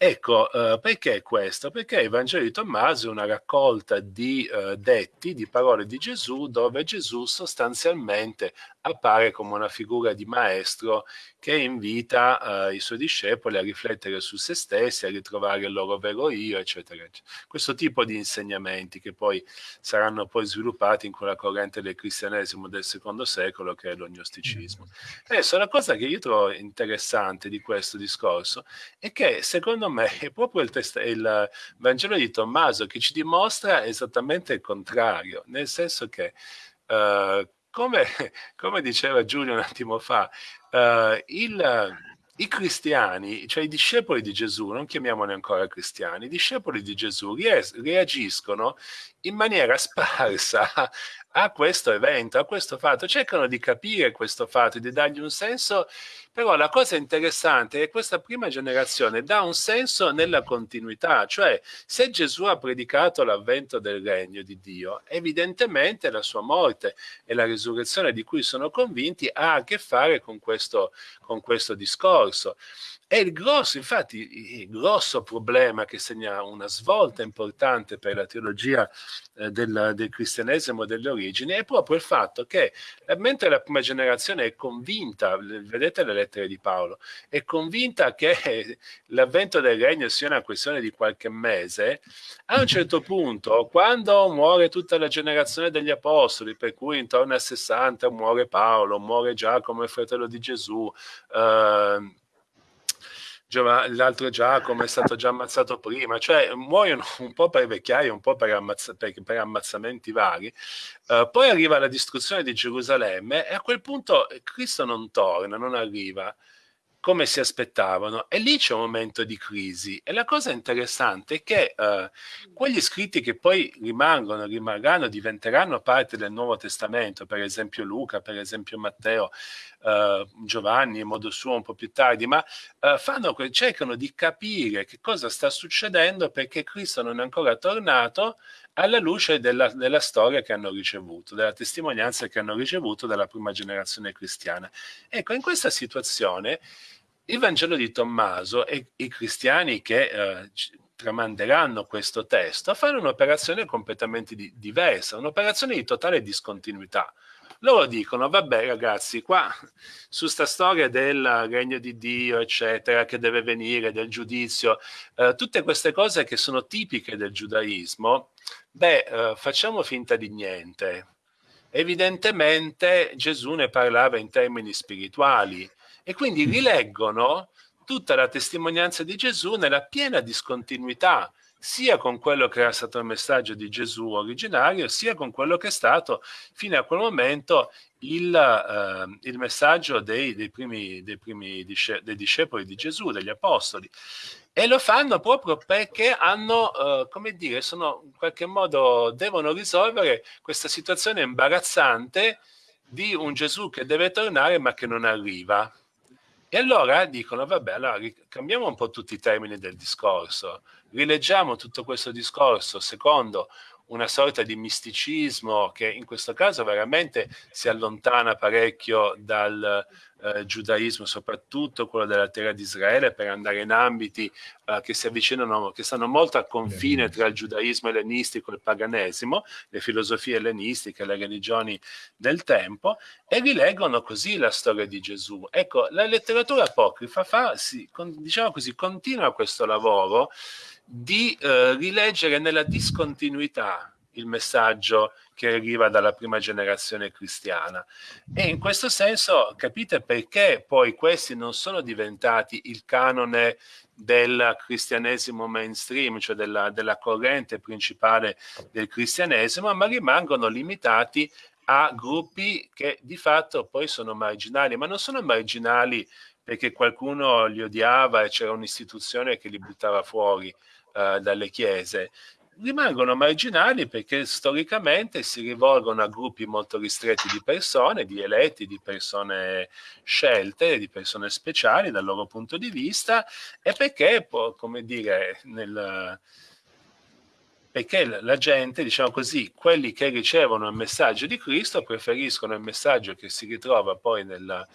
Ecco, eh, perché questo? Perché il Vangelo di Tommaso è una raccolta di eh, detti, di parole di Gesù, dove Gesù sostanzialmente appare come una figura di maestro che invita eh, i suoi discepoli a riflettere su se stessi, a ritrovare il loro vero io, eccetera, eccetera. Questo tipo di insegnamenti che poi saranno poi sviluppati in quella corrente del cristianesimo del secondo secolo che è l'ognosticismo. Adesso la cosa che io trovo interessante di questo discorso è che secondo me è proprio il, test- il Vangelo di Tommaso che ci dimostra esattamente il contrario, nel senso che Uh, come, come, diceva Giulio un attimo fa, uh, il, i cristiani, cioè i discepoli di Gesù, non chiamiamoli ancora cristiani, i discepoli di Gesù reagiscono in maniera sparsa a questo evento, a questo fatto, cercano di capire questo fatto, di dargli un senso, però la cosa interessante è che questa prima generazione dà un senso nella continuità, cioè se Gesù ha predicato l'avvento del regno di Dio, evidentemente la sua morte e la risurrezione di cui sono convinti ha a che fare con questo, con questo discorso. E il grosso, infatti, il grosso problema che segna una svolta importante per la teologia eh, del, del, cristianesimo delle origini è proprio il fatto che, eh, mentre la prima generazione è convinta, vedete le lettere di Paolo, è convinta che l'avvento del regno sia una questione di qualche mese, a un certo punto, quando muore tutta la generazione degli apostoli, per cui intorno al 60 muore Paolo, muore Giacomo, il fratello di Gesù, eh, l'altro Giacomo è stato già ammazzato prima, cioè muoiono un po' per vecchiaia, un po' per, ammazza, per, per ammazzamenti vari. Uh, poi arriva la distruzione di Gerusalemme e a quel punto Cristo non torna, non arriva. Come si aspettavano. E lì c'è un momento di crisi. E la cosa interessante è che eh, quegli scritti che poi rimangono, rimarranno, diventeranno parte del Nuovo Testamento, per esempio Luca, per esempio Matteo, eh, Giovanni in modo suo un po' più tardi, ma eh, fanno, cercano di capire che cosa sta succedendo perché Cristo non è ancora tornato alla luce della, della, storia che hanno ricevuto, della testimonianza che hanno ricevuto dalla prima generazione cristiana. Ecco, in questa situazione il Vangelo di Tommaso e i cristiani che eh, tramanderanno questo testo fanno un'operazione completamente di, diversa, un'operazione di totale discontinuità. Loro dicono, vabbè ragazzi, qua su sta storia del regno di Dio, eccetera, che deve venire, del giudizio, eh, tutte queste cose che sono tipiche del giudaismo, beh, eh, facciamo finta di niente. Evidentemente Gesù ne parlava in termini spirituali e quindi rileggono tutta la testimonianza di Gesù nella piena discontinuità sia con quello che era stato il messaggio di Gesù originario, sia con quello che è stato fino a quel momento il, eh, il messaggio dei, dei, primi, dei, primi disce, dei discepoli di Gesù, degli apostoli. E lo fanno proprio perché hanno, eh, come dire, sono in qualche modo devono risolvere questa situazione imbarazzante di un Gesù che deve tornare ma che non arriva. E allora dicono, vabbè, allora cambiamo un po' tutti i termini del discorso, rileggiamo tutto questo discorso secondo una sorta di misticismo che in questo caso veramente si allontana parecchio dal eh, giudaismo, soprattutto quello della terra di Israele, per andare in ambiti eh, che si avvicinano, che stanno molto al confine tra il giudaismo ellenistico e il paganesimo, le filosofie ellenistiche, le religioni del tempo, e rileggono così la storia di Gesù. Ecco, la letteratura apocrifa fa, sì, con, diciamo così, continua questo lavoro di eh, rileggere nella discontinuità il messaggio che arriva dalla prima generazione cristiana. E in questo senso capite perché poi questi non sono diventati il canone del cristianesimo mainstream, cioè della, della corrente principale del cristianesimo, ma rimangono limitati a gruppi che di fatto poi sono marginali, ma non sono marginali perché qualcuno li odiava e c'era un'istituzione che li buttava fuori, eh, dalle chiese, rimangono marginali perché storicamente si rivolgono a gruppi molto ristretti di persone, di eletti, di persone scelte, di persone speciali dal loro punto di vista e perché, come dire, nel, perché la gente, diciamo così, quelli che ricevono il messaggio di Cristo preferiscono il messaggio che si ritrova poi nella,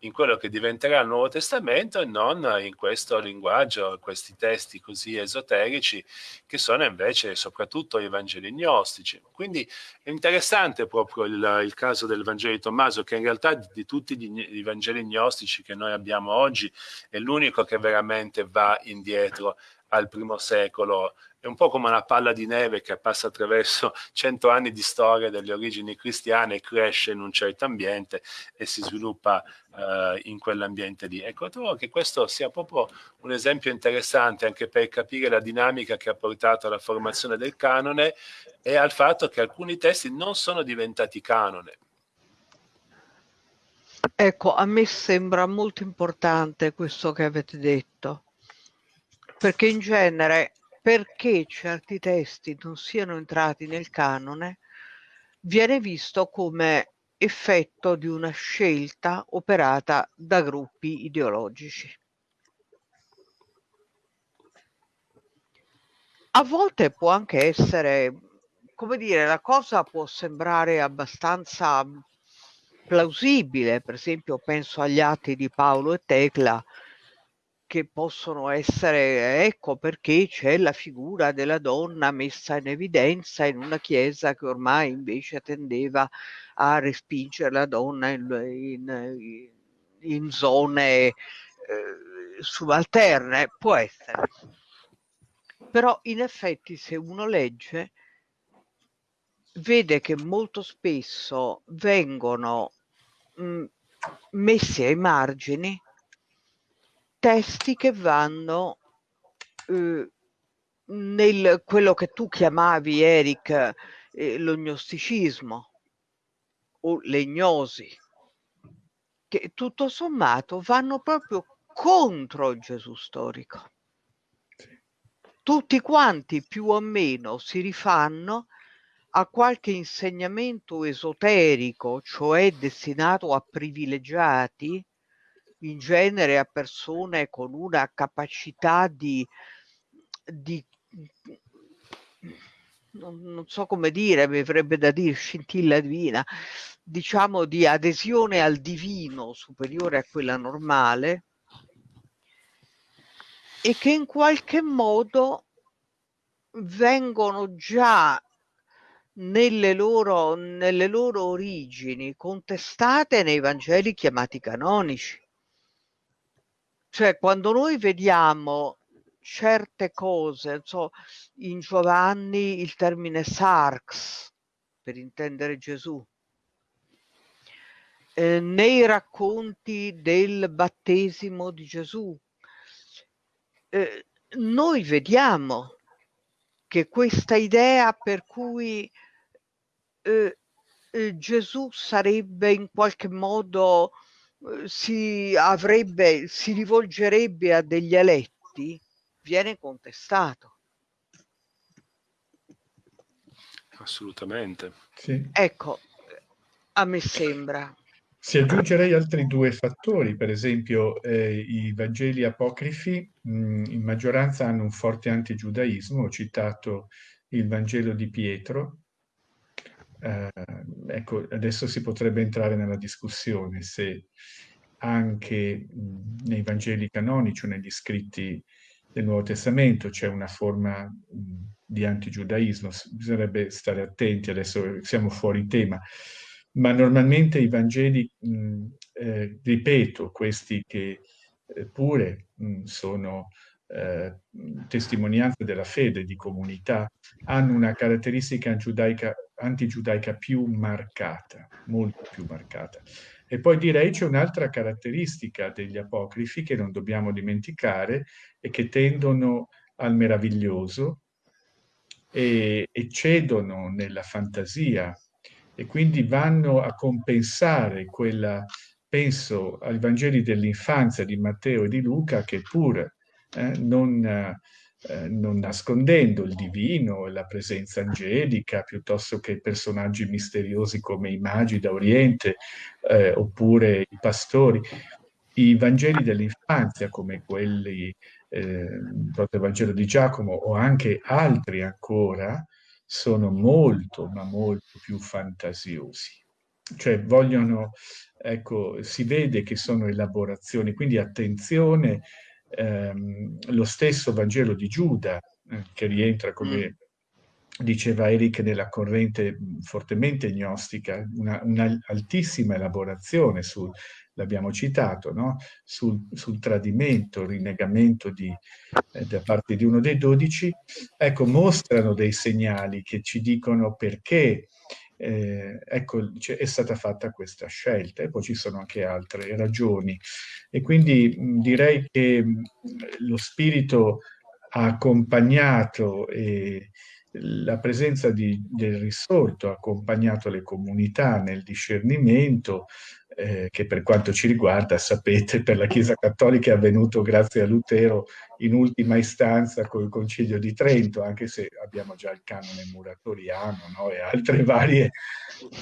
in quello che diventerà il Nuovo Testamento e non in questo linguaggio, questi testi così esoterici che sono invece soprattutto i Vangeli gnostici. Quindi è interessante proprio il, il caso del Vangelo di Tommaso che in realtà di, di tutti gli, i Vangeli gnostici che noi abbiamo oggi è l'unico che veramente va indietro al primo secolo è un po' come una palla di neve che passa attraverso cento anni di storia delle origini cristiane, cresce in un certo ambiente e si sviluppa uh, in quell'ambiente lì. Ecco, trovo che questo sia proprio un esempio interessante anche per capire la dinamica che ha portato alla formazione del canone e al fatto che alcuni testi non sono diventati canone. Ecco, a me sembra molto importante questo che avete detto, perché in genere perché certi testi non siano entrati nel canone viene visto come effetto di una scelta operata da gruppi ideologici. A volte può anche essere, come dire, la cosa può sembrare abbastanza plausibile, per esempio penso agli atti di Paolo e Tecla, che possono essere, ecco perché c'è la figura della donna messa in evidenza in una chiesa che ormai invece tendeva a respingere la donna in, in, in zone eh, subalterne, può essere. Però in effetti se uno legge vede che molto spesso vengono mh, messi ai margini testi che vanno eh, nel quello che tu chiamavi, Eric, eh, lo gnosticismo o le gnosi, che tutto sommato vanno proprio contro il Gesù storico. Tutti quanti più o meno si rifanno a qualche insegnamento esoterico, cioè destinato a privilegiati, in genere a persone con una capacità di, di non, non, so come dire, mi avrebbe da dire scintilla divina, diciamo di adesione al divino superiore a quella normale e che in qualche modo vengono già nelle loro, nelle loro origini contestate nei Vangeli chiamati canonici. Cioè, quando noi vediamo certe cose, so, in Giovanni il termine sarx, per intendere Gesù, eh, nei racconti del battesimo di Gesù, eh, noi vediamo che questa idea per cui eh, eh, Gesù sarebbe in qualche modo si avrebbe si rivolgerebbe a degli eletti viene contestato. Assolutamente. Sì. ecco a me sembra. Si aggiungerei altri due fattori, per esempio eh, i Vangeli apocrifi mh, in maggioranza hanno un forte antigiudaismo, ho citato il Vangelo di Pietro, eh, ecco, adesso si potrebbe entrare nella discussione se anche nei Vangeli canonici o negli scritti del Nuovo Testamento c'è una forma di antigiudaismo, bisognerebbe stare attenti, adesso siamo fuori tema. Ma normalmente i Vangeli, eh, ripeto, questi che eh, pure sono eh, testimonianze della fede di comunità, hanno una caratteristica antigiudaica, antigiudaica più marcata, molto più marcata. E poi direi c'è un'altra caratteristica degli apocrifi che non dobbiamo dimenticare e che tendono al meraviglioso e, e cedono nella fantasia e quindi vanno a compensare quella, penso ai Vangeli dell'infanzia di Matteo e di Luca, che pur eh, non, eh, non, nascondendo il divino la presenza angelica, piuttosto che personaggi misteriosi come i magi da eh, oppure i pastori, i Vangeli dell'infanzia come quelli eh, proprio il Vangelo di Giacomo o anche altri ancora, sono molto, ma molto più fantasiosi. Cioè vogliono, ecco, si vede che sono elaborazioni, quindi attenzione, ehm, lo stesso Vangelo di Giuda, eh, che rientra come mm. diceva Eric, nella corrente fortemente gnostica, una, un'altissima elaborazione sul, l'abbiamo citato, no? sul, sul, tradimento, rinnegamento di, eh, da parte di uno dei dodici, ecco, mostrano dei segnali che ci dicono perché eh, ecco, è stata fatta questa scelta e poi ci sono anche altre ragioni. E quindi mh, direi che mh, lo spirito ha accompagnato e la presenza di, del risorto ha accompagnato le comunità nel discernimento, eh, che per quanto ci riguarda, sapete, per la Chiesa Cattolica è avvenuto grazie a Lutero in ultima istanza col Concilio di Trento, anche se abbiamo già il canone muratoriano no? e altre varie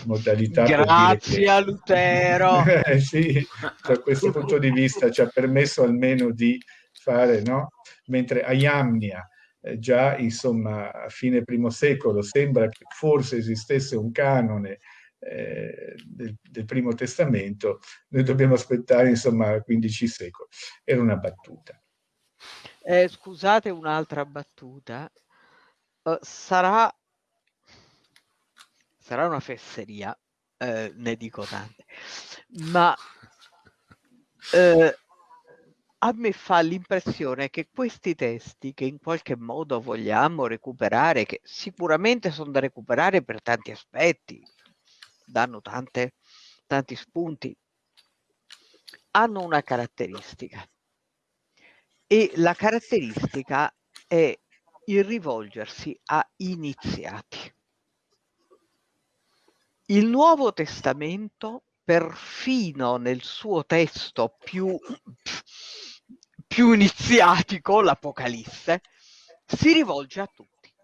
modalità. Grazie che... a Lutero! eh, sì, da questo punto di vista ci ha permesso almeno di fare, no? Mentre a Iamnia, eh, già insomma a fine primo secolo sembra che forse esistesse un canone eh, del, del, primo testamento, noi dobbiamo aspettare insomma 15 secoli. Era una battuta. Eh, scusate un'altra battuta. Uh, sarà, sarà una fesseria, eh, ne dico tante, ma eh, a me fa l'impressione che questi testi che in qualche modo vogliamo recuperare, che sicuramente sono da recuperare per tanti aspetti, danno tante, tanti spunti, hanno una caratteristica e la caratteristica è il rivolgersi a iniziati. Il Nuovo Testamento, perfino nel suo testo più più iniziatico, l'Apocalisse, si rivolge a tutti.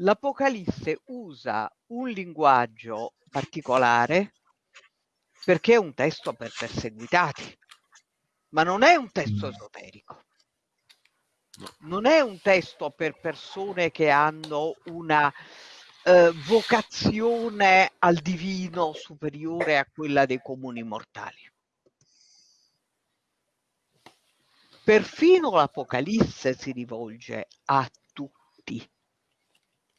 L'Apocalisse usa un linguaggio particolare perché è un testo per perseguitati, ma non è un testo mm. esoterico. Non è un testo per persone che hanno una eh, vocazione al divino superiore a quella dei comuni mortali. Perfino l'Apocalisse si rivolge a tutti.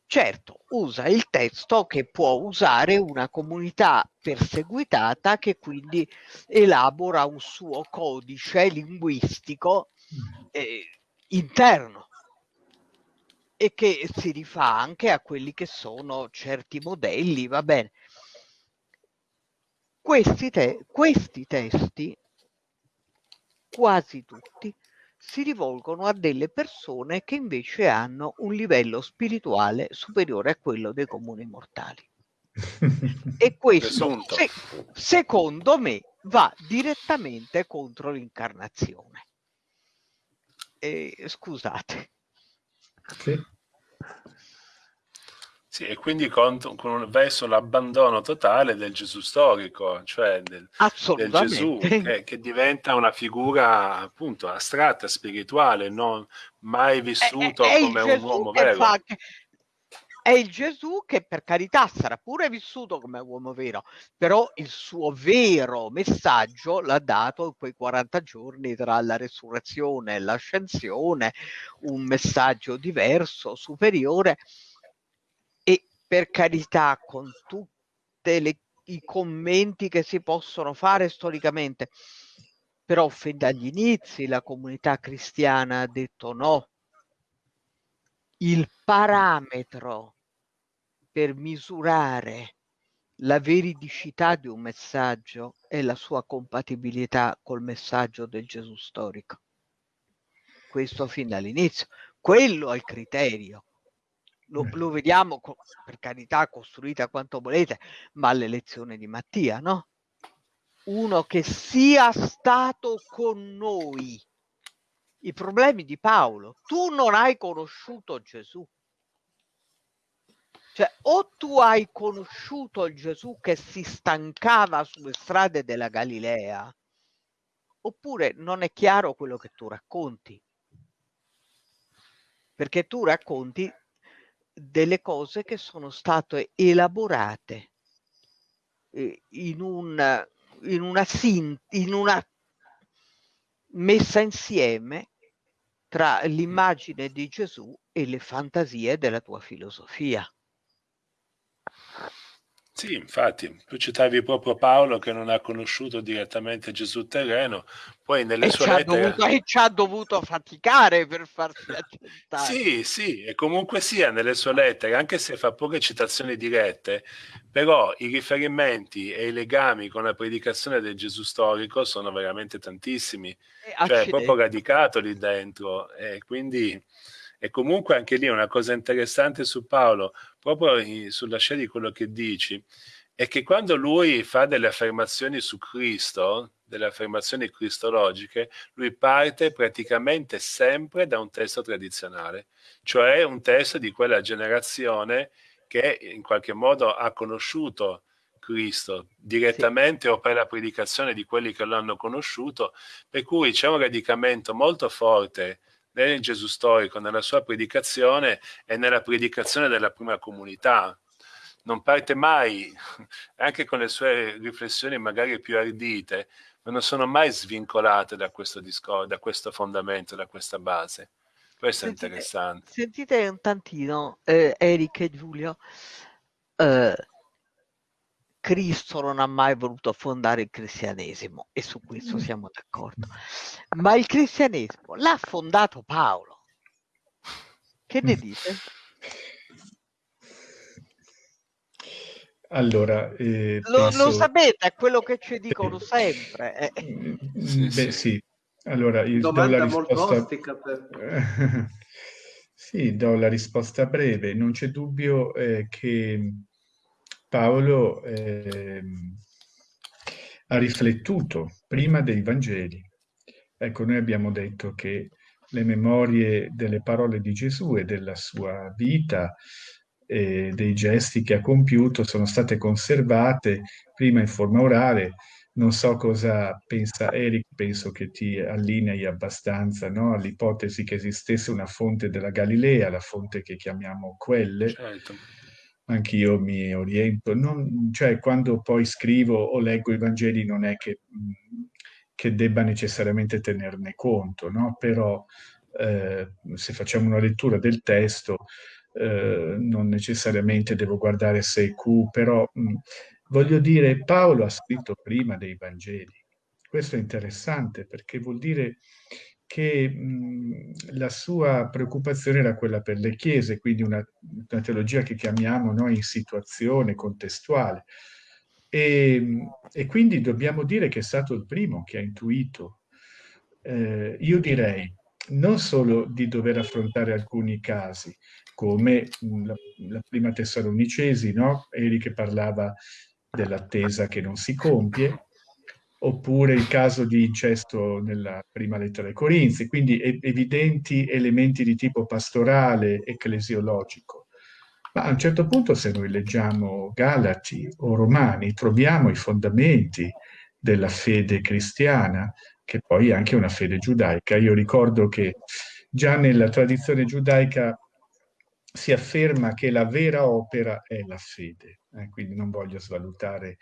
Certo, usa il testo che può usare una comunità perseguitata che quindi elabora un suo codice linguistico eh, interno e che si rifà anche a quelli che sono certi modelli, va bene. Questi, te questi testi quasi tutti, si rivolgono a delle persone che invece hanno un livello spirituale superiore a quello dei comuni mortali. e questo, se, secondo me, va direttamente contro l'incarnazione. Eh, scusate. Sì. Sì, e quindi con, con, verso l'abbandono totale del Gesù storico, cioè del, del Gesù che, che, diventa una figura appunto astratta, spirituale, non mai vissuto è, è come un uomo vero. Fa, è il Gesù che per carità sarà pure vissuto come uomo vero, però il suo vero messaggio l'ha dato in quei 40 giorni tra la resurrezione e l'ascensione, un messaggio diverso, superiore per carità, con tutti i commenti che si possono fare storicamente, però fin dagli inizi la comunità cristiana ha detto no. Il parametro per misurare la veridicità di un messaggio è la sua compatibilità col messaggio del Gesù storico. Questo fin dall'inizio. Quello è il criterio lo, lo vediamo, per carità, costruita quanto volete, ma all'elezione di Mattia, no? Uno che sia stato con noi. I problemi di Paolo. Tu non hai conosciuto Gesù. Cioè, o tu hai conosciuto il Gesù che si stancava sulle strade della Galilea, oppure non è chiaro quello che tu racconti. Perché tu racconti delle cose che sono state elaborate eh, in, un, in, una, in una messa insieme tra l'immagine di Gesù e le fantasie della tua filosofia. Sì, infatti, tu citavi proprio Paolo che non ha conosciuto direttamente Gesù terreno, poi nelle e sue ci lettere... Dovuto, e ci ha dovuto faticare per farsi accettare. Sì, sì, e comunque sia nelle sue lettere, anche se fa poche citazioni dirette, però i riferimenti e i legami con la predicazione del Gesù storico sono veramente tantissimi, cioè è proprio radicato lì dentro, e quindi... E comunque anche lì una cosa interessante su Paolo, proprio sulla scia di quello che dici, è che quando lui fa delle affermazioni su Cristo, delle affermazioni cristologiche, lui parte praticamente sempre da un testo tradizionale, cioè un testo di quella generazione che in qualche modo ha conosciuto Cristo direttamente sì. o per la predicazione di quelli che lo hanno conosciuto, per cui c'è un radicamento molto forte nel Gesù storico, nella sua predicazione e nella predicazione della prima comunità. Non parte mai, anche con le sue riflessioni magari più ardite, ma non sono mai svincolate da questo discorso, da questo fondamento, da questa base. Questo sentite, è interessante. Sentite un tantino, eh, Eric e Giulio, eh, Cristo non ha mai voluto fondare il cristianesimo e su questo mm. siamo d'accordo. Ma il cristianesimo l'ha fondato Paolo. Che ne mm. dite? Allora, eh, lo, penso... lo, sapete, è quello che ci dicono sempre. Eh. Mm, beh, sì. Allora, io Domanda do la risposta... per... sì, do la risposta breve. Non c'è dubbio eh, che Paolo eh, ha riflettuto prima dei Vangeli Ecco, noi abbiamo detto che le memorie delle parole di Gesù e della sua vita e dei gesti che ha compiuto sono state conservate prima in forma orale. Non so cosa pensa Eric, penso che ti allinei abbastanza no? all'ipotesi che esistesse una fonte della Galilea, la fonte che chiamiamo quelle. Certo. Anch'io mi oriento, non, cioè quando poi scrivo o leggo i Vangeli non è che, che debba necessariamente tenerne conto, no? però eh, se facciamo una lettura del testo eh, non necessariamente devo guardare se è Q, però mh, voglio dire, Paolo ha scritto prima dei Vangeli. Questo è interessante perché vuol dire che mh, la sua preoccupazione era quella per le chiese, quindi una, una teologia che chiamiamo noi in situazione contestuale. E, e, quindi dobbiamo dire che è stato il primo che ha intuito. Eh, io direi non solo di dover affrontare alcuni casi, come la, la prima Tessalonicesi, no? Eri che parlava dell'attesa che non si compie, oppure il caso di incesto nella prima lettera ai Corinzi, quindi evidenti elementi di tipo pastorale, ecclesiologico. Ma a un certo punto, se noi leggiamo Galati o Romani, troviamo i fondamenti della fede cristiana, che poi è anche una fede giudaica. Io ricordo che già nella tradizione giudaica si afferma che la vera opera è la fede, eh, quindi non voglio svalutare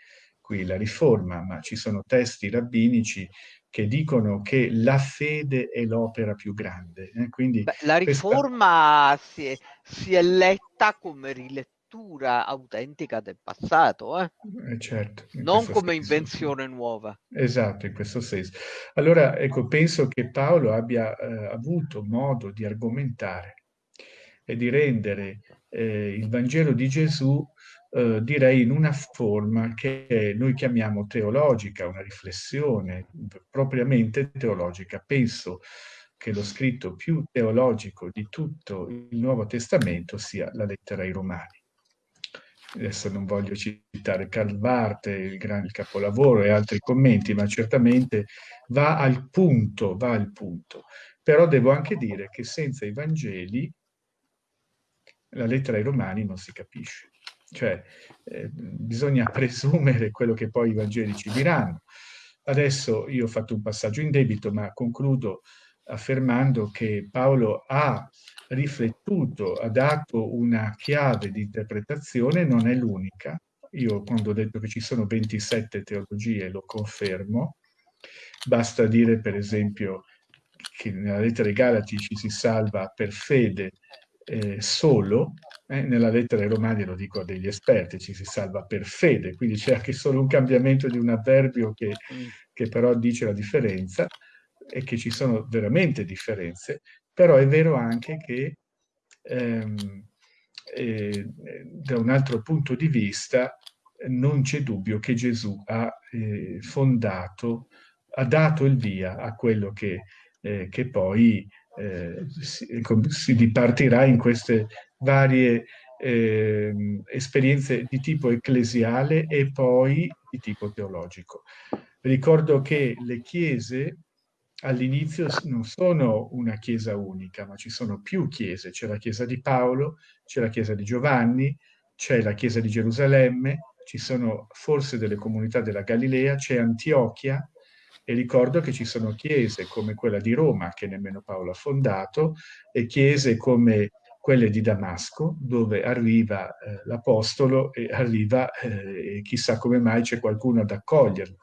qui la riforma, ma ci sono testi rabbinici che dicono che la fede è l'opera più grande. Eh, quindi Beh, la riforma questa... si, è, si, è, letta come rilettura lettura autentica del passato, eh? Eh certo, non come senso. invenzione nuova. Esatto, in questo senso. Allora, ecco, penso che Paolo abbia eh, avuto modo di argomentare e di rendere eh, il Vangelo di Gesù, eh, direi, in una forma che noi chiamiamo teologica, una riflessione propriamente teologica. Penso che lo scritto più teologico di tutto il Nuovo Testamento sia la lettera ai Romani adesso non voglio citare Karl Barth, il, gran, il capolavoro e altri commenti, ma certamente va al punto, va al punto. Però devo anche dire che senza i Vangeli la lettera ai Romani non si capisce. Cioè, eh, bisogna presumere quello che poi i Vangeli ci diranno. Adesso io ho fatto un passaggio in debito, ma concludo affermando che Paolo ha riflettuto, ha dato una chiave di interpretazione, non è l'unica. Io quando ho detto che ci sono 27 teologie lo confermo. Basta dire per esempio che nella lettera ai Galati ci si salva per fede eh, solo, eh, nella lettera ai Romani lo dico a degli esperti, ci si salva per fede, quindi c'è anche solo un cambiamento di un avverbio che, che però dice la differenza e che ci sono veramente differenze, però è vero anche che ehm, eh, da un altro punto di vista non c'è dubbio che Gesù ha eh, fondato, ha dato il via a quello che, eh, che poi eh, si, dipartirà in queste varie ehm, esperienze di tipo ecclesiale e poi di tipo teologico. Ricordo che le chiese all'inizio non sono una chiesa unica, ma ci sono più chiese. C'è la chiesa di Paolo, c'è la chiesa di Giovanni, c'è la chiesa di Gerusalemme, ci sono forse delle comunità della Galilea, c'è Antiochia e ricordo che ci sono chiese come quella di Roma, che nemmeno Paolo ha fondato, e chiese come quelle di Damasco, dove arriva eh, l'Apostolo e arriva, eh, e chissà come mai c'è qualcuno ad accoglierlo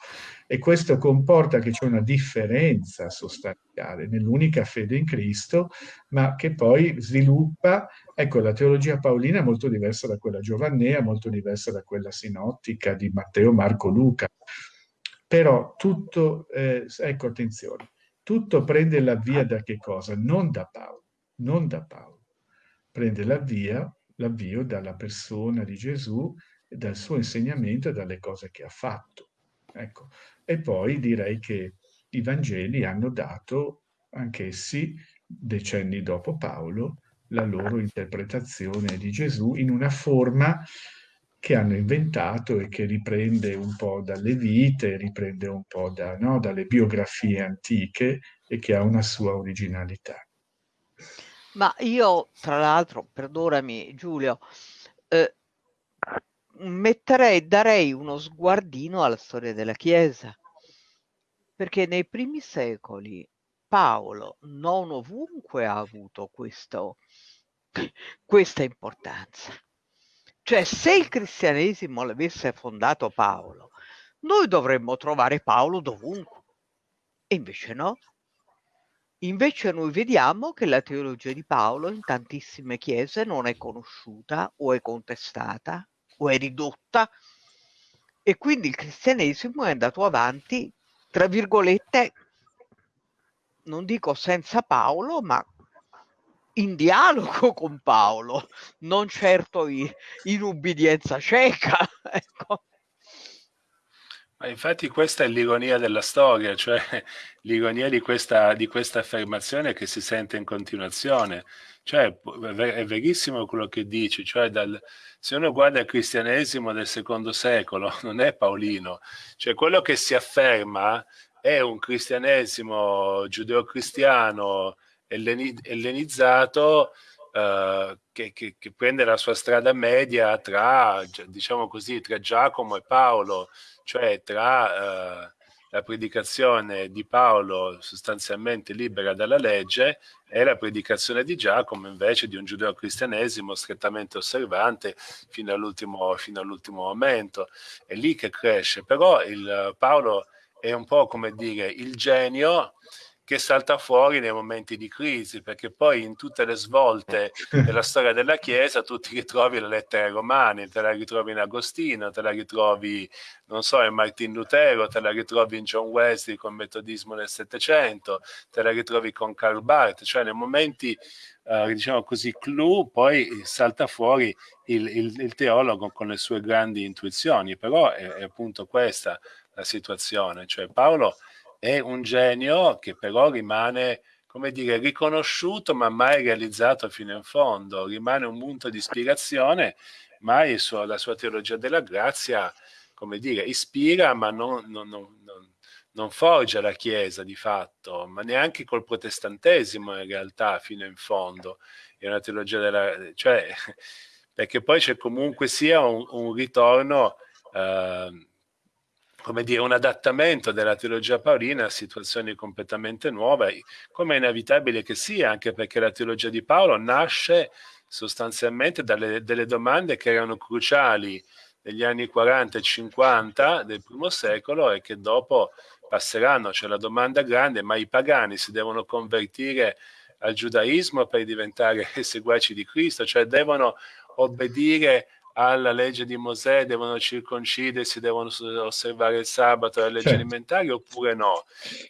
e questo comporta che c'è una differenza sostanziale nell'unica fede in Cristo, ma che poi sviluppa, ecco, la teologia paolina è molto diversa da quella giovannea, molto diversa da quella sinottica di Matteo, Marco, Luca. Però tutto, eh, ecco attenzione, tutto prende la via da che cosa? Non da Paolo, non da Paolo. Prende la via, l'avvio dalla persona di Gesù, dal suo insegnamento e dalle cose che ha fatto. Ecco, e poi direi che i Vangeli hanno dato anch'essi, decenni dopo Paolo, la loro interpretazione di Gesù in una forma che hanno inventato e che riprende un po' dalle vite, riprende un po' da, no, dalle biografie antiche e che ha una sua originalità. Ma io, tra l'altro, perdonami Giulio, eh, metterei, darei uno sguardino alla storia della Chiesa, perché nei primi secoli Paolo non ovunque ha avuto questo, questa importanza. Cioè, se il cristianesimo l'avesse fondato Paolo, noi dovremmo trovare Paolo dovunque. E invece no. Invece noi vediamo che la teologia di Paolo in tantissime chiese non è conosciuta o è contestata o è ridotta e quindi il cristianesimo è andato avanti, tra virgolette, non dico senza Paolo, ma in dialogo con Paolo, non certo in, in ubbidienza cieca. Ecco. Ma infatti questa è l'ironia della storia, cioè l'ironia di questa, di questa affermazione che si sente in continuazione. Cioè, è verissimo quello che dici, cioè dal, se uno guarda il cristianesimo del secondo secolo, non è Paolino, cioè quello che si afferma è un cristianesimo giudeo-cristiano ellenizzato eh, che, che, che, prende la sua strada media tra, diciamo così, tra Giacomo e Paolo, cioè tra eh, la predicazione di Paolo sostanzialmente libera dalla legge e la predicazione di Giacomo invece di un giudeo-cristianesimo strettamente osservante fino all'ultimo, all'ultimo momento. È lì che cresce, però il, Paolo è un po' come dire il genio che salta fuori nei momenti di crisi, perché poi in tutte le svolte della storia della Chiesa tu ti ritrovi le lettere romane, te la ritrovi in Agostino, te la ritrovi, non so, in Martin Lutero, te la ritrovi in John Wesley con il metodismo del Settecento, te la ritrovi con Karl Barth, cioè nei momenti, eh, diciamo così, clou, poi salta fuori il, il, il, teologo con le sue grandi intuizioni, però è, è appunto questa la situazione, cioè Paolo è un genio che però rimane, come dire, riconosciuto ma mai realizzato fino in fondo, rimane un punto di ispirazione, mai suo, la sua teologia della grazia, come dire, ispira ma non, non, non, non forgia la Chiesa di fatto, ma neanche col protestantesimo in realtà fino in fondo. È una teologia della... cioè, perché poi c'è comunque sia un, un ritorno... Eh, come dire, un adattamento della teologia paolina a situazioni completamente nuove, come è inevitabile che sia, anche perché la teologia di Paolo nasce sostanzialmente dalle delle domande che erano cruciali negli anni 40 e 50 del primo secolo e che dopo passeranno. C'è la domanda grande, ma i pagani si devono convertire al giudaismo per diventare seguaci di Cristo, cioè devono obbedire alla legge di Mosè, devono circoncidersi, devono osservare il sabato, le leggi certo. alimentari oppure no?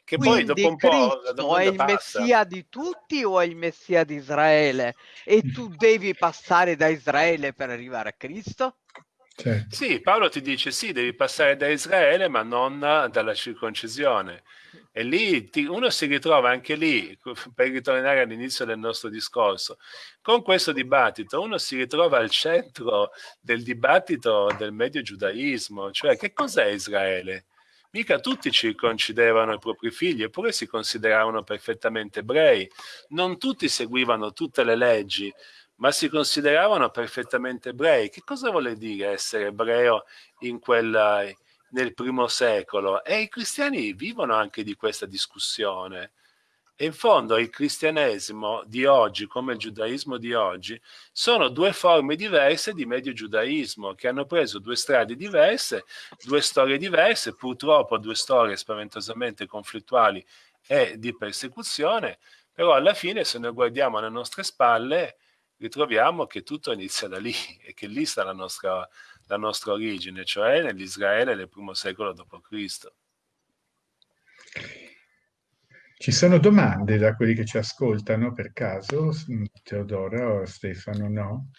Che Quindi poi dopo un Cristo po' è il passa. messia di tutti o è il messia di Israele? E tu devi passare da Israele per arrivare a Cristo? Certo. Sì, Paolo ti dice sì, devi passare da Israele, ma non dalla circoncisione. E lì ti, uno si ritrova anche lì, per ritornare all'inizio del nostro discorso, con questo dibattito uno si ritrova al centro del dibattito del medio giudaismo, cioè che cos'è Israele? Mica tutti circoncidevano i propri figli, eppure si consideravano perfettamente ebrei. Non tutti seguivano tutte le leggi, ma si consideravano perfettamente ebrei. Che cosa vuole dire essere ebreo in quella, nel primo secolo? E i cristiani vivono anche di questa discussione. E in fondo il cristianesimo di oggi, come il giudaismo di oggi, sono due forme diverse di medio giudaismo che hanno preso due strade diverse, due storie diverse, purtroppo due storie spaventosamente conflittuali e di persecuzione, però alla fine se noi guardiamo alle nostre spalle ritroviamo che tutto inizia da lì e che lì sta la nostra, la nostra origine, cioè nell'Israele del primo secolo d.C. Ci sono domande da quelli che ci ascoltano per caso, Teodora o Stefano, no?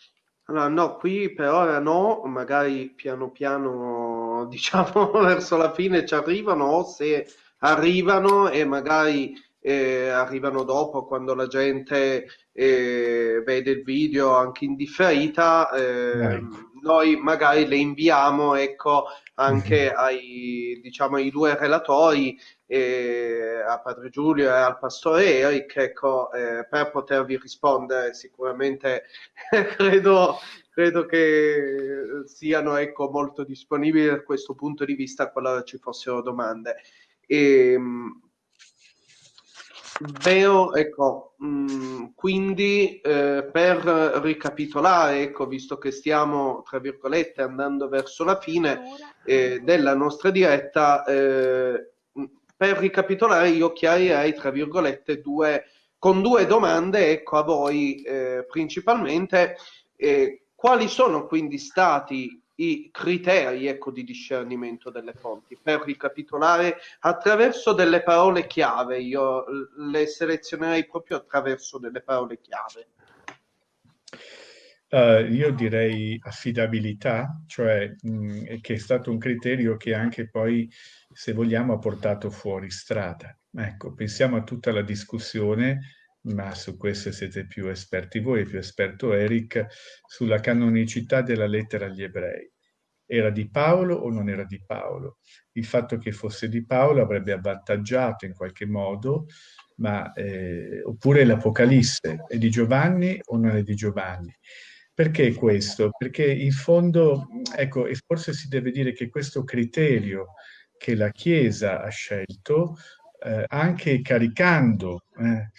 Allora, no, qui per ora no, magari piano piano, diciamo, verso la fine ci arrivano, o se arrivano e magari eh, arrivano dopo quando la gente eh, vede il video anche in differita, eh, noi magari le inviamo ecco, anche mm-hmm. ai, diciamo, ai due relatori, eh, a Padre Giulio e al Pastore Eric, ecco, eh, per potervi rispondere sicuramente credo, credo che siano ecco, molto disponibili da questo punto di vista qualora ci fossero domande. E, Veo, ecco, mh, mm, quindi eh, per ricapitolare, ecco, visto che stiamo, tra virgolette, andando verso la fine eh, della nostra diretta, eh, per ricapitolare io chiarirei, tra virgolette, due, con due domande, ecco, a voi eh, principalmente, eh, quali sono quindi stati i criteri ecco, di discernimento delle fonti. Per ricapitolare, attraverso delle parole chiave, io le selezionerei proprio attraverso delle parole chiave. Uh, io direi affidabilità, cioè mh, che è stato un criterio che anche poi, se vogliamo, ha portato fuori strada. Ecco, pensiamo a tutta la discussione ma su questo siete più esperti voi, più esperto Eric, sulla canonicità della lettera agli ebrei. Era di Paolo o non era di Paolo? Il fatto che fosse di Paolo avrebbe avvantaggiato in qualche modo, ma, eh, oppure l'Apocalisse è di Giovanni o non è di Giovanni? Perché questo? Perché in fondo, ecco, e forse si deve dire che questo criterio che la Chiesa ha scelto, eh, anche caricando eh,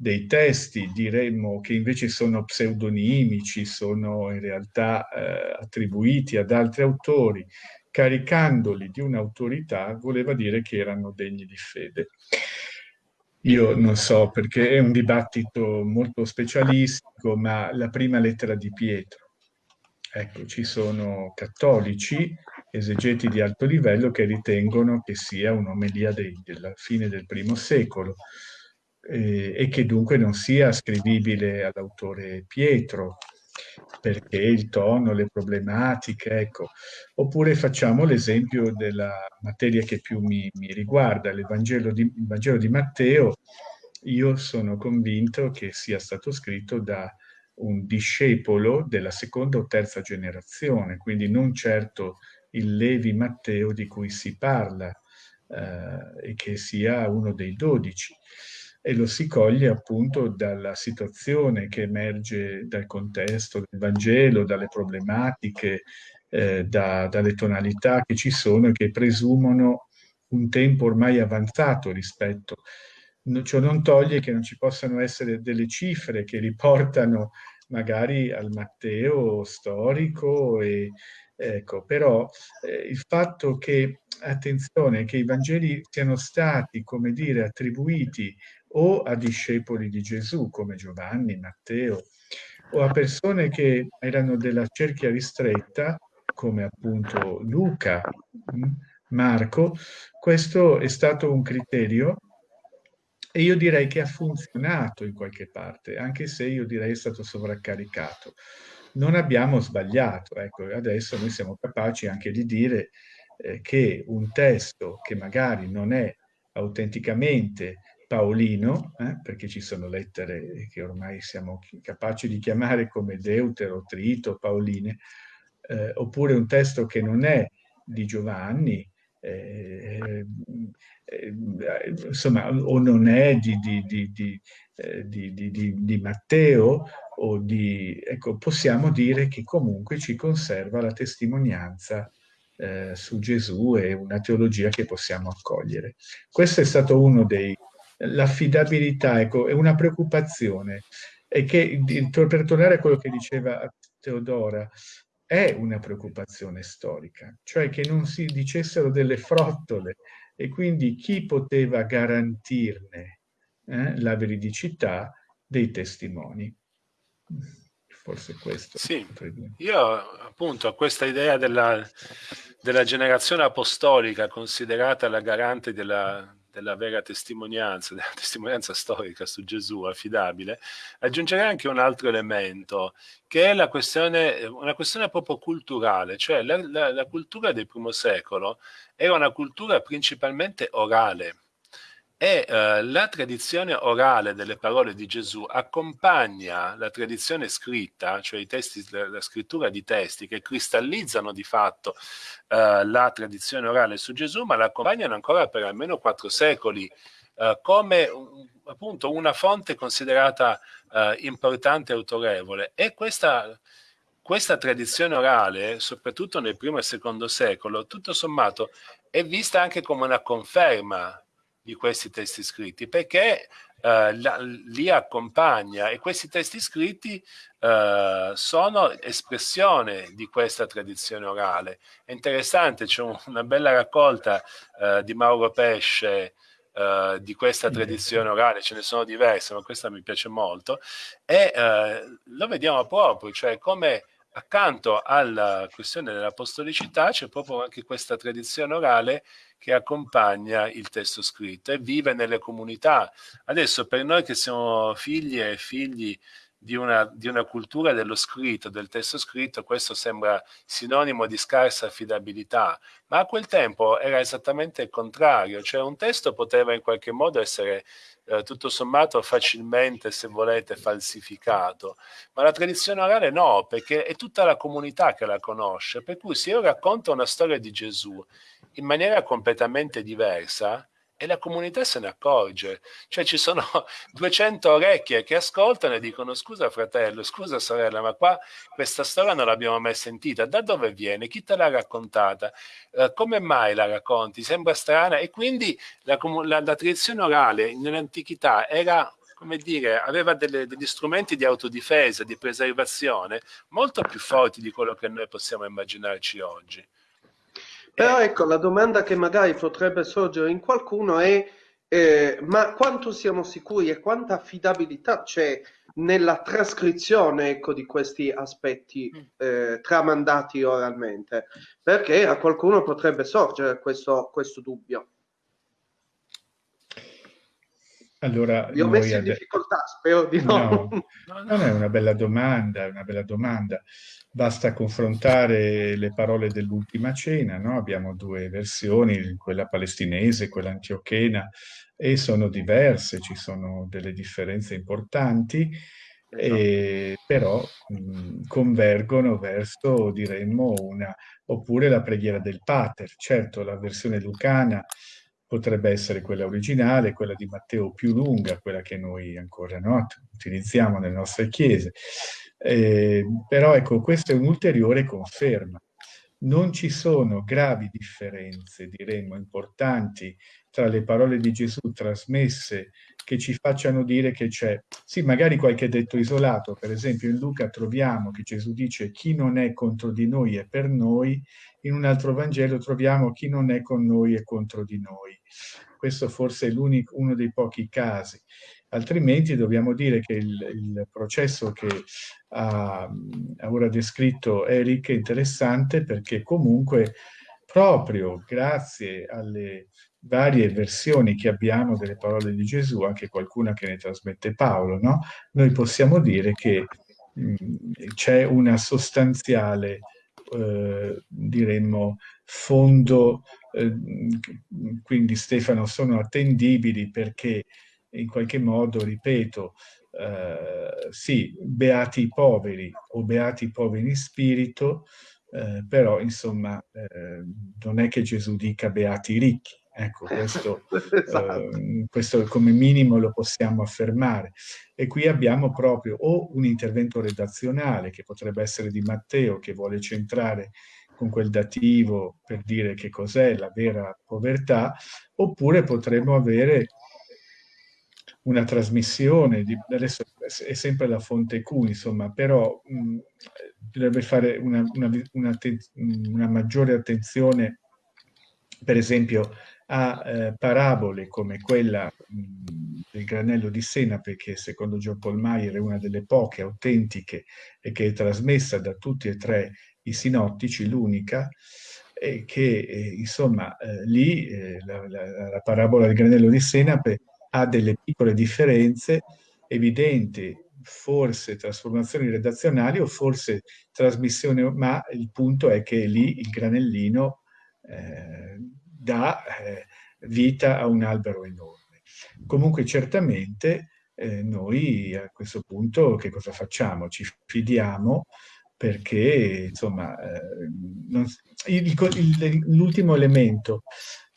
dei testi, diremmo, che invece sono pseudonimici, sono in realtà eh, attribuiti ad altri autori, caricandoli di un'autorità, voleva dire che erano degni di fede. Io non so perché è un dibattito molto specialistico, ma la prima lettera di Pietro. Ecco, ci sono cattolici, esegeti di alto livello, che ritengono che sia un'omelia della fine del primo secolo eh, e che dunque non sia ascrivibile all'autore Pietro, perché il tono, le problematiche, ecco. Oppure facciamo l'esempio della materia che più mi, mi riguarda, il Vangelo, di, il Vangelo di Matteo. Io sono convinto che sia stato scritto da un discepolo della seconda o terza generazione, quindi non certo il Levi Matteo di cui si parla eh, e che sia uno dei dodici e lo si coglie appunto dalla situazione che emerge dal contesto del Vangelo, dalle problematiche, eh, da, dalle tonalità che ci sono e che presumono un tempo ormai avanzato rispetto. Ciò non toglie che non ci possano essere delle cifre che riportano magari al Matteo storico, e, ecco, però eh, il fatto che, attenzione, che i Vangeli siano stati, come dire, attribuiti o a discepoli di Gesù come Giovanni, Matteo, o a persone che erano della cerchia ristretta come appunto Luca, mm, Marco, questo è stato un criterio e io direi che ha funzionato in qualche parte, anche se io direi è stato sovraccaricato. Non abbiamo sbagliato, ecco, adesso noi siamo capaci anche di dire eh, che un testo che magari non è autenticamente paolino, eh, perché ci sono lettere che ormai siamo capaci di chiamare come deutero, trito, paoline, eh, oppure un testo che non è di Giovanni, eh, eh insomma, o non è di, di, eh, di, di, Matteo, o di, ecco, possiamo dire che comunque ci conserva la testimonianza eh, su Gesù e una teologia che possiamo accogliere. Questo è stato uno dei l'affidabilità, ecco, è una preoccupazione. E che, per tornare a quello che diceva Teodora, è una preoccupazione storica, cioè che non si dicessero delle frottole e quindi chi poteva garantirne eh, la veridicità dei testimoni. Forse questo. Sì, io appunto a questa idea della, della generazione apostolica considerata la garante della, della vera testimonianza, della testimonianza storica su Gesù affidabile, aggiungerei anche un altro elemento, che è la questione, una questione proprio culturale, cioè la, la, la cultura del primo secolo era una cultura principalmente orale, e eh, la tradizione orale delle parole di Gesù accompagna la tradizione scritta, cioè testi, la, la scrittura di testi che cristallizzano di fatto eh, la tradizione orale su Gesù, ma la accompagnano ancora per almeno quattro secoli eh, come un, appunto una fonte considerata eh, importante e autorevole. E questa, questa tradizione orale, soprattutto nel primo e secondo secolo, tutto sommato è vista anche come una conferma di questi testi scritti, perché eh, la, li accompagna e questi testi scritti eh, sono espressione di questa tradizione orale. È interessante, c'è un, una bella raccolta eh, di Mauro Pesce Uh, di questa tradizione orale, ce ne sono diverse, ma questa mi piace molto, e uh, lo vediamo proprio, cioè come accanto alla questione dell'apostolicità c'è proprio anche questa tradizione orale che accompagna il testo scritto e vive nelle comunità. Adesso per noi che siamo figli e figli di una, di una, cultura dello scritto, del testo scritto, questo sembra sinonimo di scarsa affidabilità, ma a quel tempo era esattamente il contrario, cioè un testo poteva in qualche modo essere eh, tutto sommato facilmente, se volete, falsificato, ma la tradizione orale no, perché è tutta la comunità che la conosce, per cui se io racconto una storia di Gesù in maniera completamente diversa, e la comunità se ne accorge. Cioè ci sono 200 orecchie che ascoltano e dicono scusa fratello, scusa sorella, ma qua questa storia non l'abbiamo mai sentita, da dove viene? Chi te l'ha raccontata? Uh, come mai la racconti? Sembra strana e quindi la, la, la tradizione orale nell'antichità era come dire, aveva delle, degli strumenti di autodifesa, di preservazione molto più forti di quello che noi possiamo immaginarci oggi. Però ecco, la domanda che magari potrebbe sorgere in qualcuno è eh, ma quanto siamo sicuri e quanta affidabilità c'è nella trascrizione ecco, di questi aspetti mm. eh, tramandati oralmente? Perché a qualcuno potrebbe sorgere questo, questo dubbio. Allora, Vi ho messo in difficoltà, spero di no. no. Non è una bella domanda, è una bella domanda. Basta confrontare le parole dell'ultima cena, no? Abbiamo due versioni, quella palestinese e quella antiochena, e sono diverse, ci sono delle differenze importanti, e, però mh, convergono verso, diremmo, una... oppure la preghiera del Pater. Certo, la versione lucana potrebbe essere quella originale, quella di Matteo più lunga, quella che noi ancora no, utilizziamo nelle nostre chiese. Eh, però ecco, questa è un'ulteriore conferma. Non ci sono gravi differenze, diremmo, importanti tra le parole di Gesù trasmesse che ci facciano dire che c'è, sì, magari qualche detto isolato, per esempio in Luca troviamo che Gesù dice chi non è contro di noi è per noi, in un altro Vangelo troviamo chi non è con noi è contro di noi. Questo forse è uno dei pochi casi. Altrimenti dobbiamo dire che il, il processo che ha, ha ora descritto Eric è interessante perché comunque proprio grazie alle varie versioni che abbiamo delle parole di Gesù, anche qualcuna che ne trasmette Paolo, no? noi possiamo dire che c'è una sostanziale eh, diremmo, fondo, eh, quindi Stefano, sono attendibili perché in qualche modo, ripeto, eh, sì, beati i poveri o beati i poveri in spirito, eh, però insomma eh, non è che Gesù dica beati i ricchi, Ecco, questo, esatto. eh, questo, come minimo lo possiamo affermare. E qui abbiamo proprio o un intervento redazionale, che potrebbe essere di Matteo, che vuole centrare con quel dativo per dire che cos'è la vera povertà, oppure potremmo avere una trasmissione, di, adesso è sempre la fonte Q, insomma, però mh, dovrebbe fare una, una, una, una maggiore attenzione per esempio a eh, parabole come quella mh, del granello di Senape, che secondo John Paul Meyer è una delle poche autentiche e che è trasmessa da tutti e tre i sinottici, l'unica, e che eh, insomma eh, lì eh, la, la, la, parabola del granello di Senape ha delle piccole differenze evidenti, forse trasformazioni redazionali o forse trasmissione, ma il punto è che lì il granellino eh, dà eh, vita a un albero enorme. Comunque certamente eh, noi a questo punto che cosa facciamo? Ci fidiamo perché insomma eh, l'ultimo elemento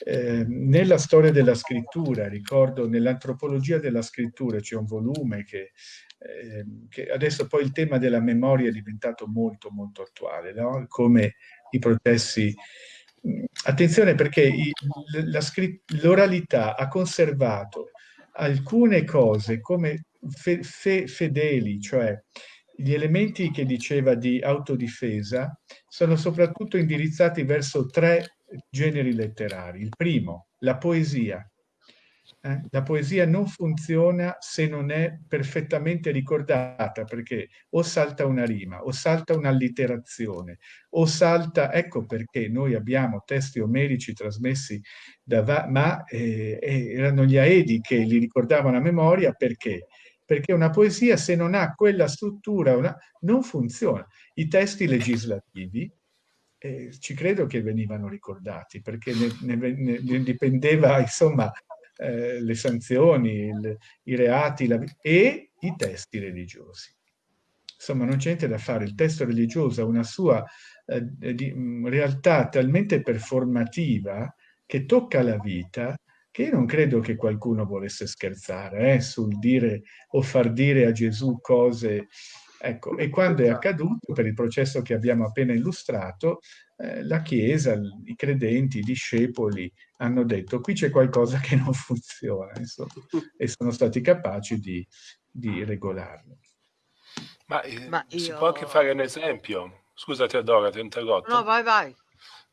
eh, nella storia della scrittura, ricordo nell'antropologia della scrittura c'è un volume che, eh, che, adesso poi il tema della memoria è diventato molto molto attuale, no? come i processi attenzione perché l'oralità ha conservato alcune cose come fe, fe, fedeli, cioè gli elementi che diceva di autodifesa sono soprattutto indirizzati verso tre generi letterari. Il primo, la poesia. Eh? La poesia non funziona se non è perfettamente ricordata, perché o salta una rima, o salta un'allitterazione, o salta... Ecco perché noi abbiamo testi omerici trasmessi da... ma eh, erano gli Aedi che li ricordavano a memoria, perché? perché una poesia se non ha quella struttura una, non funziona. I testi legislativi eh, ci credo che venivano ricordati perché ne, ne, ne dipendeva insomma eh, le sanzioni, il, i reati la, e i testi religiosi. Insomma non c'è niente da fare, il testo religioso ha una sua eh, di, realtà talmente performativa che tocca la vita che io non credo che qualcuno volesse scherzare eh, sul dire o far dire a Gesù cose. Ecco, e quando è accaduto, per il processo che abbiamo appena illustrato, eh, la Chiesa, i credenti, i discepoli hanno detto qui c'è qualcosa che non funziona, insomma, e sono stati capaci di, di regolarlo. Ma, eh, Ma io... si può anche fare un esempio? Scusa Teodora, ti ho interrotto. No, vai, vai.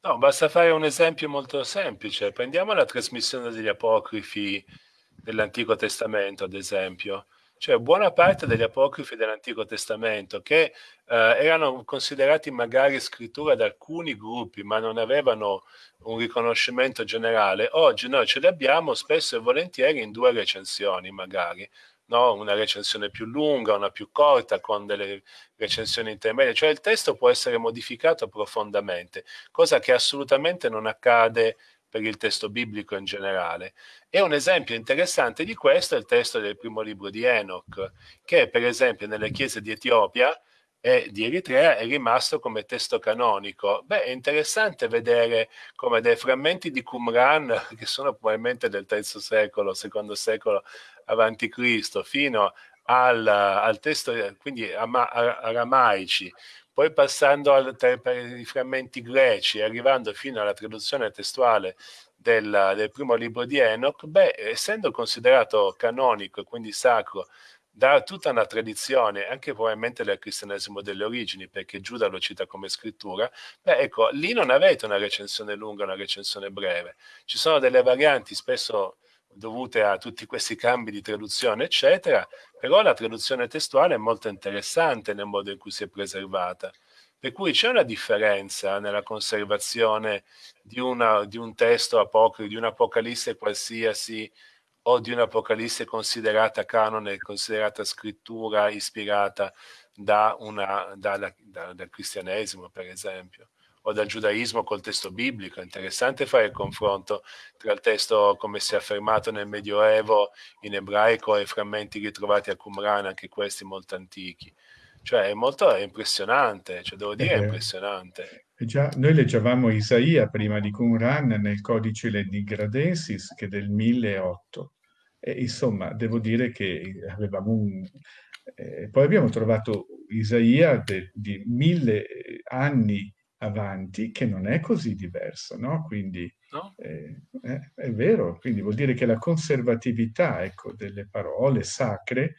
No, basta fare un esempio molto semplice. Prendiamo la trasmissione degli apocrifi dell'Antico Testamento, ad esempio. Cioè, buona parte degli apocrifi dell'Antico Testamento che eh, erano considerati magari scrittura da alcuni gruppi, ma non avevano un riconoscimento generale, oggi noi ce li abbiamo spesso e volentieri in due recensioni, magari no? una recensione più lunga, una più corta, con delle recensioni intermedie, cioè il testo può essere modificato profondamente, cosa che assolutamente non accade per il testo biblico in generale. E un esempio interessante di questo è il testo del primo libro di Enoch, che per esempio nelle chiese di Etiopia e di Eritrea è rimasto come testo canonico. Beh, è interessante vedere come dei frammenti di Qumran, che sono probabilmente del III secolo, secondo secolo avanti Cristo, fino al, al testo, quindi aramaici, poi passando al, per i frammenti greci, arrivando fino alla traduzione testuale del, del primo libro di Enoch, beh, essendo considerato canonico e quindi sacro da tutta una tradizione, anche probabilmente del cristianesimo delle origini, perché Giuda lo cita come scrittura, beh ecco, lì non avete una recensione lunga, una recensione breve. Ci sono delle varianti spesso dovute a tutti questi cambi di traduzione, eccetera, però la traduzione testuale è molto interessante nel modo in cui si è preservata. Per cui c'è una differenza nella conservazione di, una, di un testo apocrifo, di un'apocalisse qualsiasi, o di un'Apocalisse considerata canone, considerata scrittura ispirata da una, da, da, dal cristianesimo, per esempio, o dal giudaismo col testo biblico. È interessante fare il confronto tra il testo come si è affermato nel Medioevo in ebraico e i frammenti ritrovati a Qumran, anche questi molto antichi. Cioè è molto è impressionante, cioè devo dire è eh, impressionante. Già, noi leggevamo Isaia prima di Qumran nel codice Ledigradensis che è del 1008. E, insomma, devo dire che avevamo un... Eh, poi abbiamo trovato Isaia de, di mille anni avanti che non è così diverso, no? Quindi no? Eh, eh, è vero, quindi vuol dire che la conservatività ecco, delle parole sacre,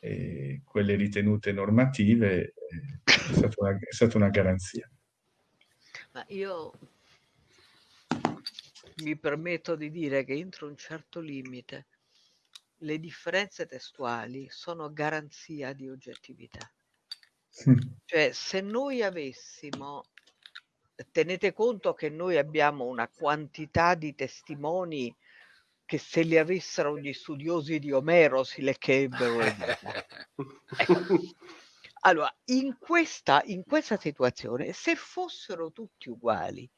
eh, quelle ritenute normative, eh, è stata, una, è stata una garanzia. Ma io mi permetto di dire che entro un certo limite le differenze testuali sono garanzia di oggettività. Cioè, se noi avessimo, tenete conto che noi abbiamo una quantità di testimoni che se li avessero gli studiosi di Omero si leccherebbero le ecco. Allora, in questa, in questa situazione, se fossero tutti uguali,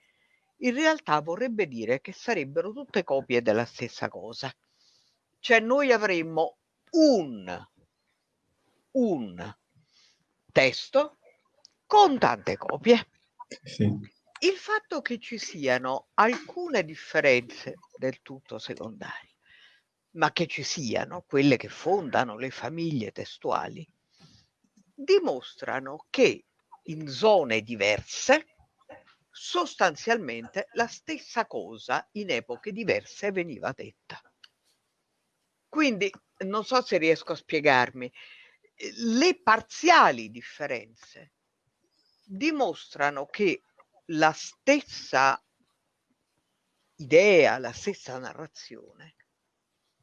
in realtà vorrebbe dire che sarebbero tutte copie della stessa cosa. Cioè noi avremmo un, un testo con tante copie. Sì. Il fatto che ci siano alcune differenze del tutto secondarie, ma che ci siano quelle che fondano le famiglie testuali, dimostrano che in zone diverse sostanzialmente la stessa cosa in epoche diverse veniva detta. Quindi non so se riesco a spiegarmi, le parziali differenze dimostrano che la stessa idea, la stessa narrazione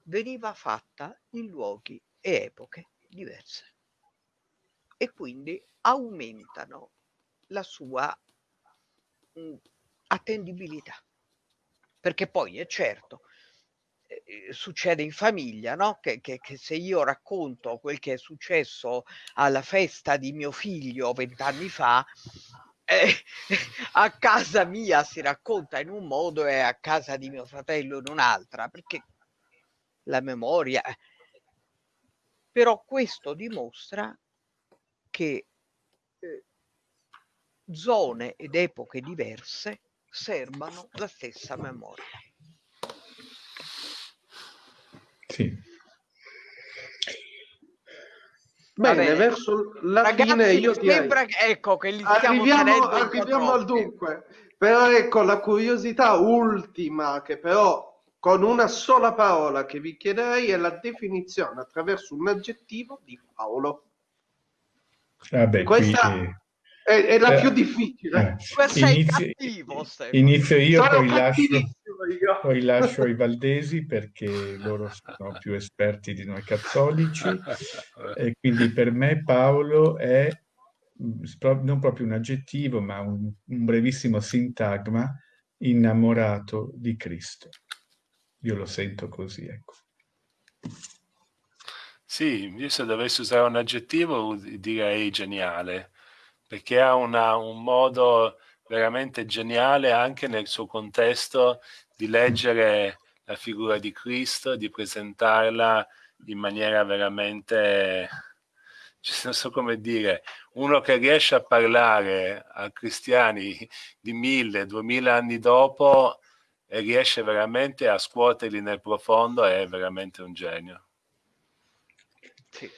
veniva fatta in luoghi e epoche diverse e quindi aumentano la sua attendibilità. Perché poi è certo, eh, succede in famiglia, no? Che, che, che, se io racconto quel che è successo alla festa di mio figlio vent'anni fa, eh, a casa mia si racconta in un modo e a casa di mio fratello in un'altra, perché la memoria... Eh. Però questo dimostra che eh, zone ed epoche diverse serbano la stessa memoria. Sì. Bene, verso la Ragazzi, fine io direi... Sembra che, ecco, che li stiamo arriviamo, arriviamo al dunque. Però ecco, la curiosità ultima che però con una sola parola che vi chiederei è la definizione attraverso un aggettivo di Paolo. Vabbè, Questa qui, è, è, la eh, più difficile. Eh, inizio, cattivo, inizio io, poi lascio, io, poi lascio i valdesi perché loro sono più esperti di noi cattolici e quindi per me Paolo è mm, non proprio un aggettivo ma un, un brevissimo sintagma innamorato di Cristo. Io lo sento così, ecco. Sì, io se dovessi usare un aggettivo direi geniale, perché ha una, un modo veramente geniale anche nel suo contesto di leggere la figura di Cristo, di presentarla in maniera veramente, non so come dire, uno che riesce a parlare a cristiani di mille, duemila anni dopo e riesce veramente a scuoterli nel profondo è veramente un genio. Sì.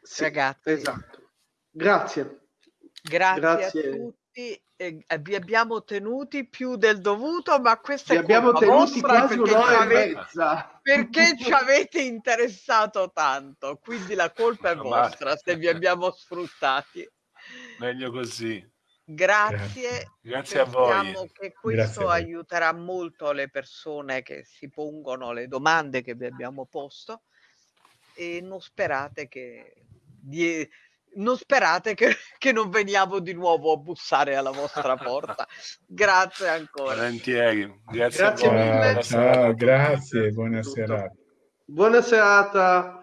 Sì, Ragazzi. Esatto. Grazie. Grazie, Grazie. a tutti. Eh, vi abbiamo tenuti più del dovuto, ma questa vi è abbiamo tenuti quasi un'ora e mezza. Perché ci avete interessato tanto, quindi la colpa è vostra se vi abbiamo sfruttati. Meglio così. Grazie, grazie a voi. che questo aiuterà molto le persone che si pongono le domande che vi abbiamo posto e non sperate che, non, sperate che, che non veniamo di nuovo a bussare alla vostra porta. grazie ancora. Volentieri, grazie, grazie mille. Ciao, grazie, buona serata. Buona serata.